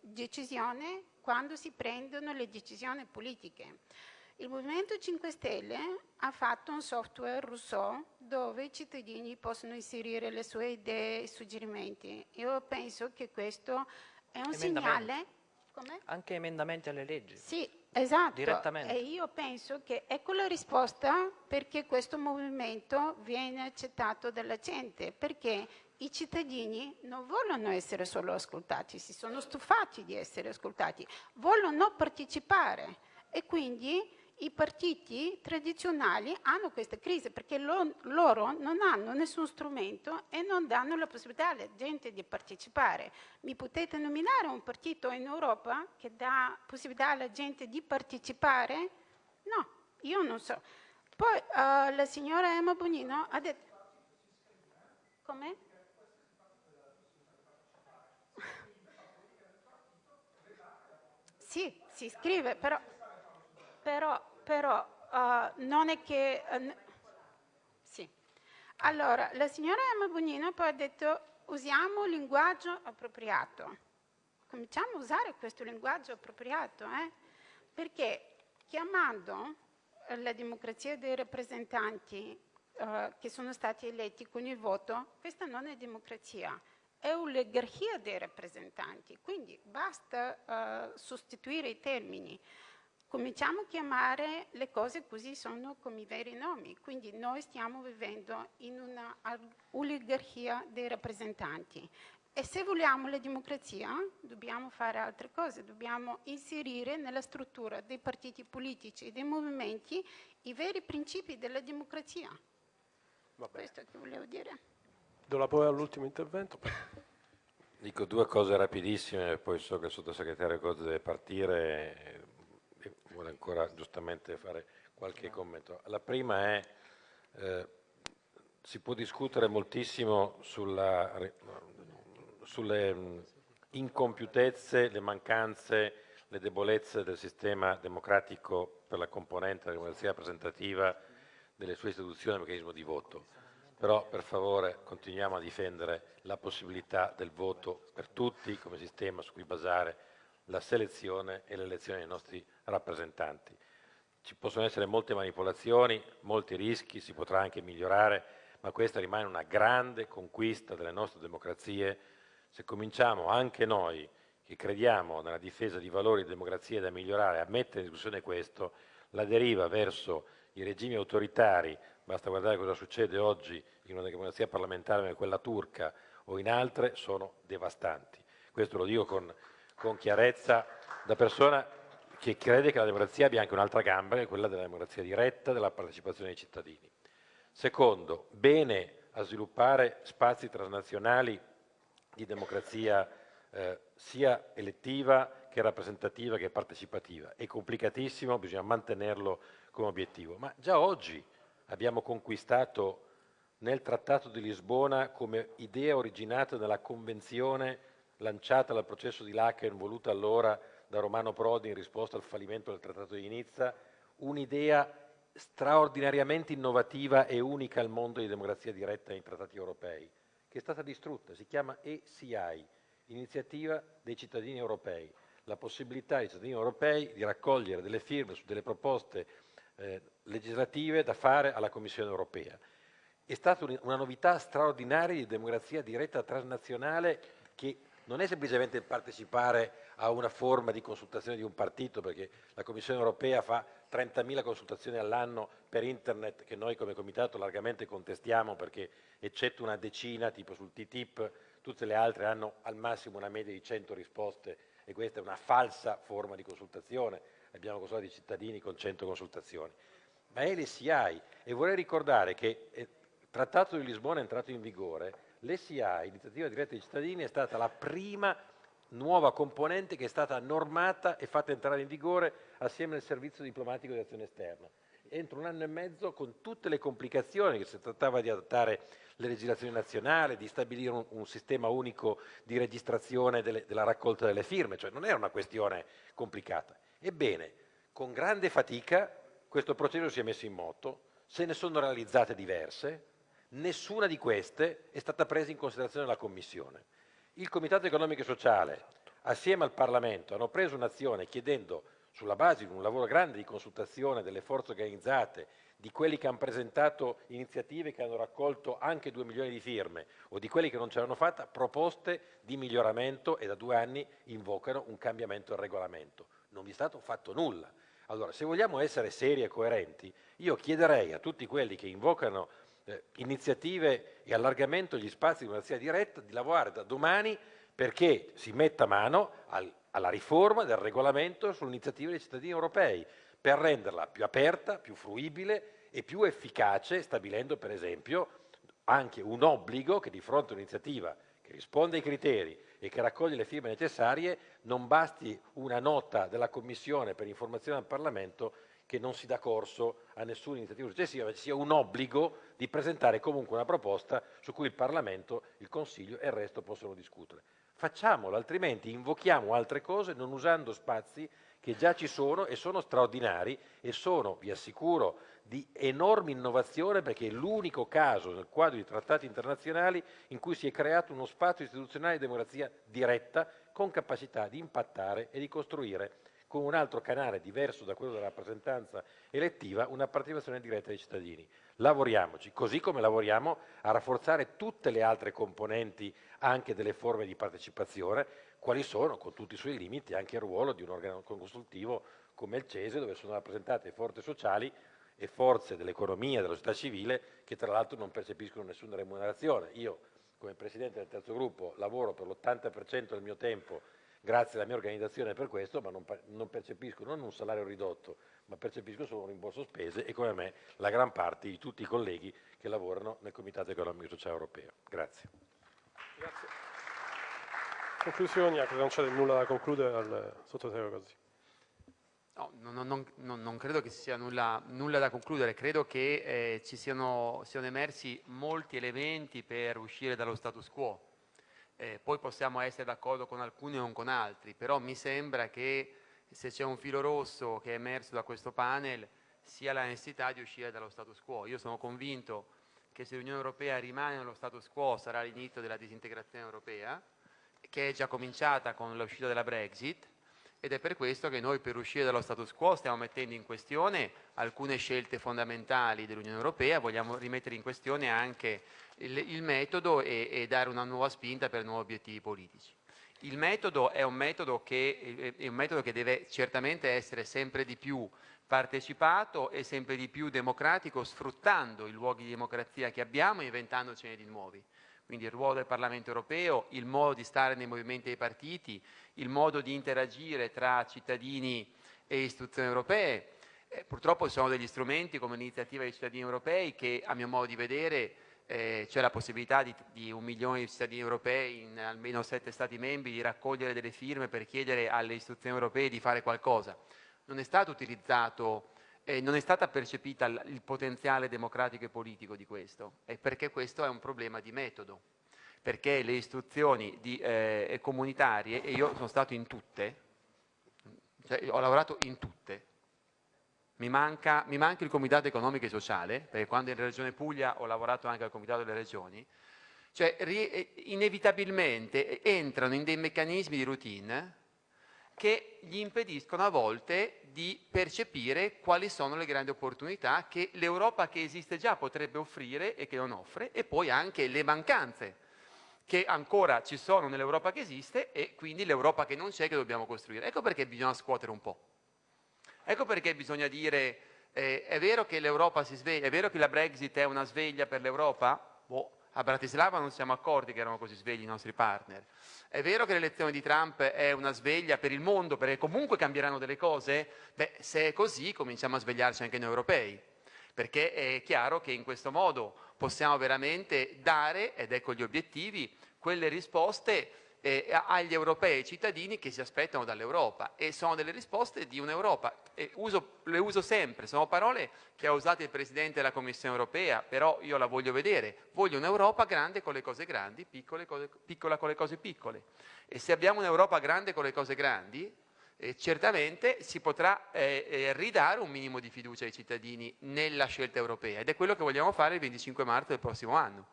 decisione quando si prendono le decisioni politiche. Il Movimento 5 Stelle ha fatto un software Rousseau dove i cittadini possono inserire le sue idee e suggerimenti. Io penso che questo è un segnale... Come? Anche emendamenti alle leggi. Sì, esatto. Direttamente. E io penso che ecco la risposta perché questo movimento viene accettato dalla gente, perché i cittadini non vogliono essere solo ascoltati, si sono stufati di essere ascoltati, vogliono partecipare e quindi i partiti tradizionali hanno questa crisi perché lo, loro non hanno nessun strumento e non danno la possibilità alla gente di partecipare. Mi potete nominare un partito in Europa che dà possibilità alla gente di partecipare? No, io non so. Poi uh, la signora Emma Bonino ha detto... Come? Sì, si scrive, però, però, però uh, non è che... Uh, sì. Allora, la signora Emma Bonino poi ha detto usiamo un linguaggio appropriato. Cominciamo a usare questo linguaggio appropriato, eh? perché chiamando la democrazia dei rappresentanti uh, che sono stati eletti con il voto, questa non è democrazia, è un'oligarchia dei rappresentanti, quindi basta uh, sostituire i termini. Cominciamo a chiamare le cose così sono come i veri nomi, quindi noi stiamo vivendo in una oligarchia dei rappresentanti e se vogliamo la democrazia dobbiamo fare altre cose, dobbiamo inserire nella struttura dei partiti politici e dei movimenti i veri principi della democrazia. Questo è che volevo dire. Do la parola all'ultimo intervento. Dico due cose rapidissime, poi so che il sottosegretario Gozzi deve partire e vuole ancora giustamente fare qualche commento. La prima è, eh, si può discutere moltissimo sulla, sulle incompiutezze, le mancanze, le debolezze del sistema democratico per la componente della democrazia rappresentativa delle sue istituzioni e meccanismo di voto però per favore continuiamo a difendere la possibilità del voto per tutti come sistema su cui basare la selezione e l'elezione dei nostri rappresentanti. Ci possono essere molte manipolazioni, molti rischi, si potrà anche migliorare, ma questa rimane una grande conquista delle nostre democrazie, se cominciamo anche noi, che crediamo nella difesa di valori di democrazia da migliorare, a mettere in discussione questo, la deriva verso i regimi autoritari, basta guardare cosa succede oggi in una democrazia parlamentare come quella turca o in altre, sono devastanti. Questo lo dico con, con chiarezza da persona che crede che la democrazia abbia anche un'altra gamba, che è quella della democrazia diretta, della partecipazione dei cittadini. Secondo, bene a sviluppare spazi transnazionali di democrazia eh, sia elettiva che rappresentativa che partecipativa. È complicatissimo, bisogna mantenerlo come obiettivo, ma già oggi abbiamo conquistato nel Trattato di Lisbona come idea originata nella Convenzione lanciata dal processo di Laken voluta allora da Romano Prodi in risposta al fallimento del Trattato di Nizza, un'idea straordinariamente innovativa e unica al mondo di democrazia diretta nei trattati europei, che è stata distrutta, si chiama ECI, Iniziativa dei cittadini europei, la possibilità ai cittadini europei di raccogliere delle firme su delle proposte eh, legislative da fare alla Commissione europea. È stata una novità straordinaria di democrazia diretta transnazionale che non è semplicemente partecipare a una forma di consultazione di un partito, perché la Commissione europea fa 30.000 consultazioni all'anno per internet che noi come comitato largamente contestiamo perché eccetto una decina, tipo sul TTIP, tutte le altre hanno al massimo una media di 100 risposte e questa è una falsa forma di consultazione, abbiamo consultato i cittadini con 100 consultazioni. Ma è l'SCI e vorrei ricordare che il Trattato di Lisbona è entrato in vigore l'SIA, Iniziativa Diretta dei Cittadini, è stata la prima nuova componente che è stata normata e fatta entrare in vigore assieme al servizio diplomatico di azione esterna. Entro un anno e mezzo con tutte le complicazioni che si trattava di adattare le legislazioni nazionali, di stabilire un, un sistema unico di registrazione delle, della raccolta delle firme, cioè non era una questione complicata. Ebbene, con grande fatica questo processo si è messo in moto, se ne sono realizzate diverse, Nessuna di queste è stata presa in considerazione dalla Commissione. Il Comitato Economico e Sociale, assieme al Parlamento, hanno preso un'azione chiedendo, sulla base di un lavoro grande di consultazione delle forze organizzate, di quelli che hanno presentato iniziative che hanno raccolto anche 2 milioni di firme o di quelli che non ce l'hanno fatta, proposte di miglioramento e da due anni invocano un cambiamento del regolamento. Non vi è stato fatto nulla. Allora, se vogliamo essere seri e coerenti, io chiederei a tutti quelli che invocano eh, iniziative e allargamento degli spazi di democrazia diretta, di lavorare da domani perché si metta mano al, alla riforma del regolamento sull'iniziativa dei cittadini europei, per renderla più aperta, più fruibile e più efficace, stabilendo per esempio anche un obbligo che di fronte a un'iniziativa che risponde ai criteri e che raccoglie le firme necessarie, non basti una nota della Commissione per informazione al Parlamento che non si dà corso a nessuna iniziativa successiva, ma ci sia un obbligo di presentare comunque una proposta su cui il Parlamento, il Consiglio e il resto possono discutere. Facciamolo, altrimenti invochiamo altre cose non usando spazi che già ci sono e sono straordinari e sono, vi assicuro, di enorme innovazione perché è l'unico caso nel quadro di trattati internazionali in cui si è creato uno spazio istituzionale di democrazia diretta con capacità di impattare e di costruire con un altro canale diverso da quello della rappresentanza elettiva, una partecipazione diretta dei cittadini. Lavoriamoci, così come lavoriamo a rafforzare tutte le altre componenti anche delle forme di partecipazione, quali sono, con tutti i suoi limiti, anche il ruolo di un organo consultivo come il CESE, dove sono rappresentate forze sociali e forze dell'economia, della società civile, che tra l'altro non percepiscono nessuna remunerazione. Io, come Presidente del terzo gruppo, lavoro per l'80% del mio tempo grazie alla mia organizzazione per questo, ma non, non percepisco non un salario ridotto, ma percepisco solo un rimborso spese e come me la gran parte di tutti i colleghi che lavorano nel Comitato Economico Sociale Europeo. Grazie. Grazie. Conclusioni, non c'è nulla da concludere al sottosegretario così. No, non, non, non, credo che ci sia nulla, nulla, da concludere, credo che eh, ci siano, siano emersi molti elementi per uscire dallo status quo eh, poi possiamo essere d'accordo con alcuni o non con altri, però mi sembra che se c'è un filo rosso che è emerso da questo panel sia la necessità di uscire dallo status quo. Io sono convinto che se l'Unione Europea rimane nello status quo sarà l'inizio della disintegrazione europea, che è già cominciata con l'uscita della Brexit, ed è per questo che noi per uscire dallo status quo stiamo mettendo in questione alcune scelte fondamentali dell'Unione Europea, vogliamo rimettere in questione anche il, il metodo e, e, dare una nuova spinta per nuovi obiettivi politici. Il metodo è un metodo, che, è un metodo che deve certamente essere sempre di più partecipato e sempre di più democratico, sfruttando i luoghi di democrazia che abbiamo e inventandocene di nuovi. Quindi il ruolo del Parlamento europeo, il modo di stare nei movimenti dei partiti, il modo di interagire tra cittadini e istituzioni europee. Eh, purtroppo ci sono degli strumenti come l'iniziativa dei cittadini europei che a mio modo di vedere eh, c'è la possibilità di, di, un milione di cittadini europei in almeno sette Stati membri di raccogliere delle firme per chiedere alle istituzioni europee di fare qualcosa. Non è stato utilizzato, eh, non è stata percepita il, potenziale democratico e politico di questo, e perché questo è un problema di metodo, perché le istituzioni di, eh, comunitarie, e io sono stato in tutte, cioè ho lavorato in tutte, mi manca, mi manca, il Comitato Economico e Sociale, perché quando in Regione Puglia ho lavorato anche al Comitato delle Regioni, cioè inevitabilmente entrano in dei meccanismi di routine che gli impediscono a volte di percepire quali sono le grandi opportunità che l'Europa che esiste già potrebbe offrire e che non offre, e poi anche le mancanze che ancora ci sono nell'Europa che esiste e quindi l'Europa che non c'è che dobbiamo costruire. Ecco perché bisogna scuotere un po'. Ecco perché bisogna dire, eh, è vero che l'Europa si sveglia, è vero che la Brexit è una sveglia per l'Europa? Boh, a Bratislava non siamo accorti che erano così svegli i nostri partner. È vero che l'elezione di Trump è una sveglia per il mondo, perché comunque cambieranno delle cose? Beh, se è così cominciamo a svegliarci anche noi europei, perché è chiaro che in questo modo possiamo veramente dare, ed ecco gli obiettivi, quelle risposte eh, agli europei e ai cittadini che si aspettano dall'Europa e sono delle risposte di un'Europa, le uso sempre, sono parole che ha usato il Presidente della Commissione Europea, però io la voglio vedere, voglio un'Europa grande con le cose grandi, cose, piccola con le cose piccole. E se abbiamo un'Europa grande con le cose grandi eh, certamente si potrà eh, eh ridare un minimo di fiducia ai cittadini nella scelta europea. Ed è quello che vogliamo fare il 25 marzo del prossimo anno.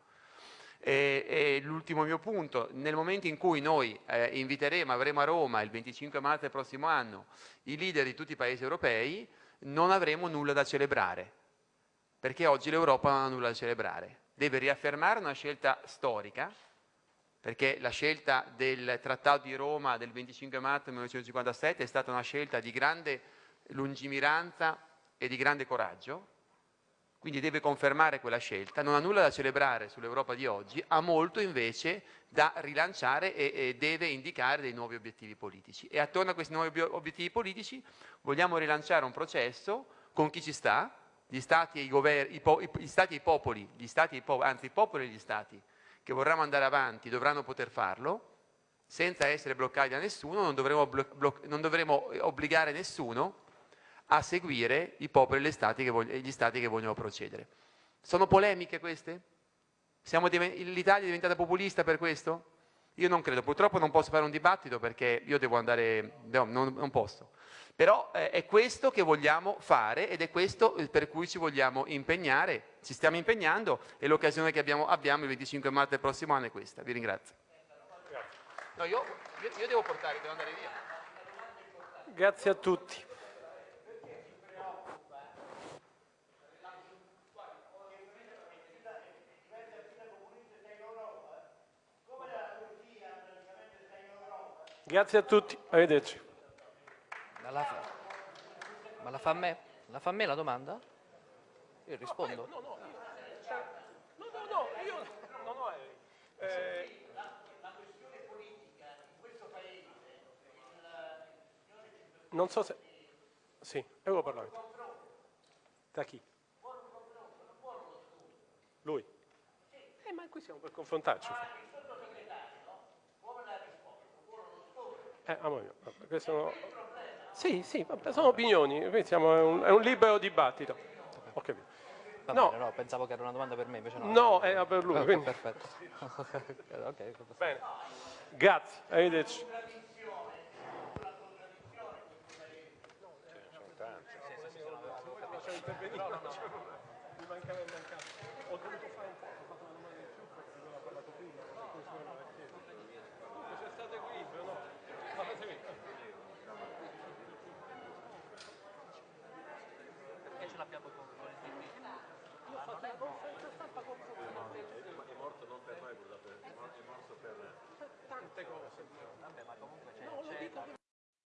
E, e l'ultimo mio punto, nel momento in cui noi eh, inviteremo, avremo a Roma il 25 marzo del prossimo anno i leader di tutti i paesi europei, non avremo nulla da celebrare, perché oggi l'Europa non ha nulla da celebrare. Deve riaffermare una scelta storica, perché la scelta del Trattato di Roma del 25 marzo 1957 è stata una scelta di grande lungimiranza e di grande coraggio, quindi deve confermare quella scelta, non ha nulla da celebrare sull'Europa di oggi, ha molto invece da rilanciare e, e, deve indicare dei nuovi obiettivi politici. E attorno a questi nuovi obiettivi politici vogliamo rilanciare un processo con chi ci sta, gli stati e i, governi, i, i, stati e i popoli, stati e po, anzi i popoli e gli stati che vorranno andare avanti dovranno poter farlo, senza essere bloccati da nessuno, non dovremo, non dovremo obbligare nessuno a seguire i popoli e gli stati che vogliono procedere. Sono polemiche queste? L'Italia è diventata populista per questo? Io non credo, purtroppo non posso fare un dibattito perché io devo andare, no, non, non, posso. Però eh, è questo che vogliamo fare ed è questo eh, per cui ci vogliamo impegnare, ci stiamo impegnando e l'occasione che abbiamo, abbiamo, il 25 marzo del prossimo anno è questa. Vi ringrazio. No, io, io, io devo portare, devo andare via. Grazie a tutti. Grazie a tutti, arrivederci. Ma la fa, ma la fa a me? La fa a me la domanda? Io rispondo. No, no, io, cioè, no, no, no, io non ho eh, la questione politica in questo paese non so se sì, Europarlamento da chi? lui eh, ma qui siamo per confrontarci Eh, amore mio, sono... Sì, sì, vabbè, sono opinioni, siamo, è, un, è, un, libero dibattito. Ho capito. no. Bene, no, pensavo che era una domanda per me, invece no. No, era per lui. Quindi... Perfetto. okay, Bene, grazie, arrivederci. Mi mancava il mancato. Ho dovuto fare un po', comunicato con, il DP. Io ho fatto la conferenza stampa con voi. No, è, morto non per noi purtroppo, è morto per tante cose. Vabbè, ma comunque c'è. No,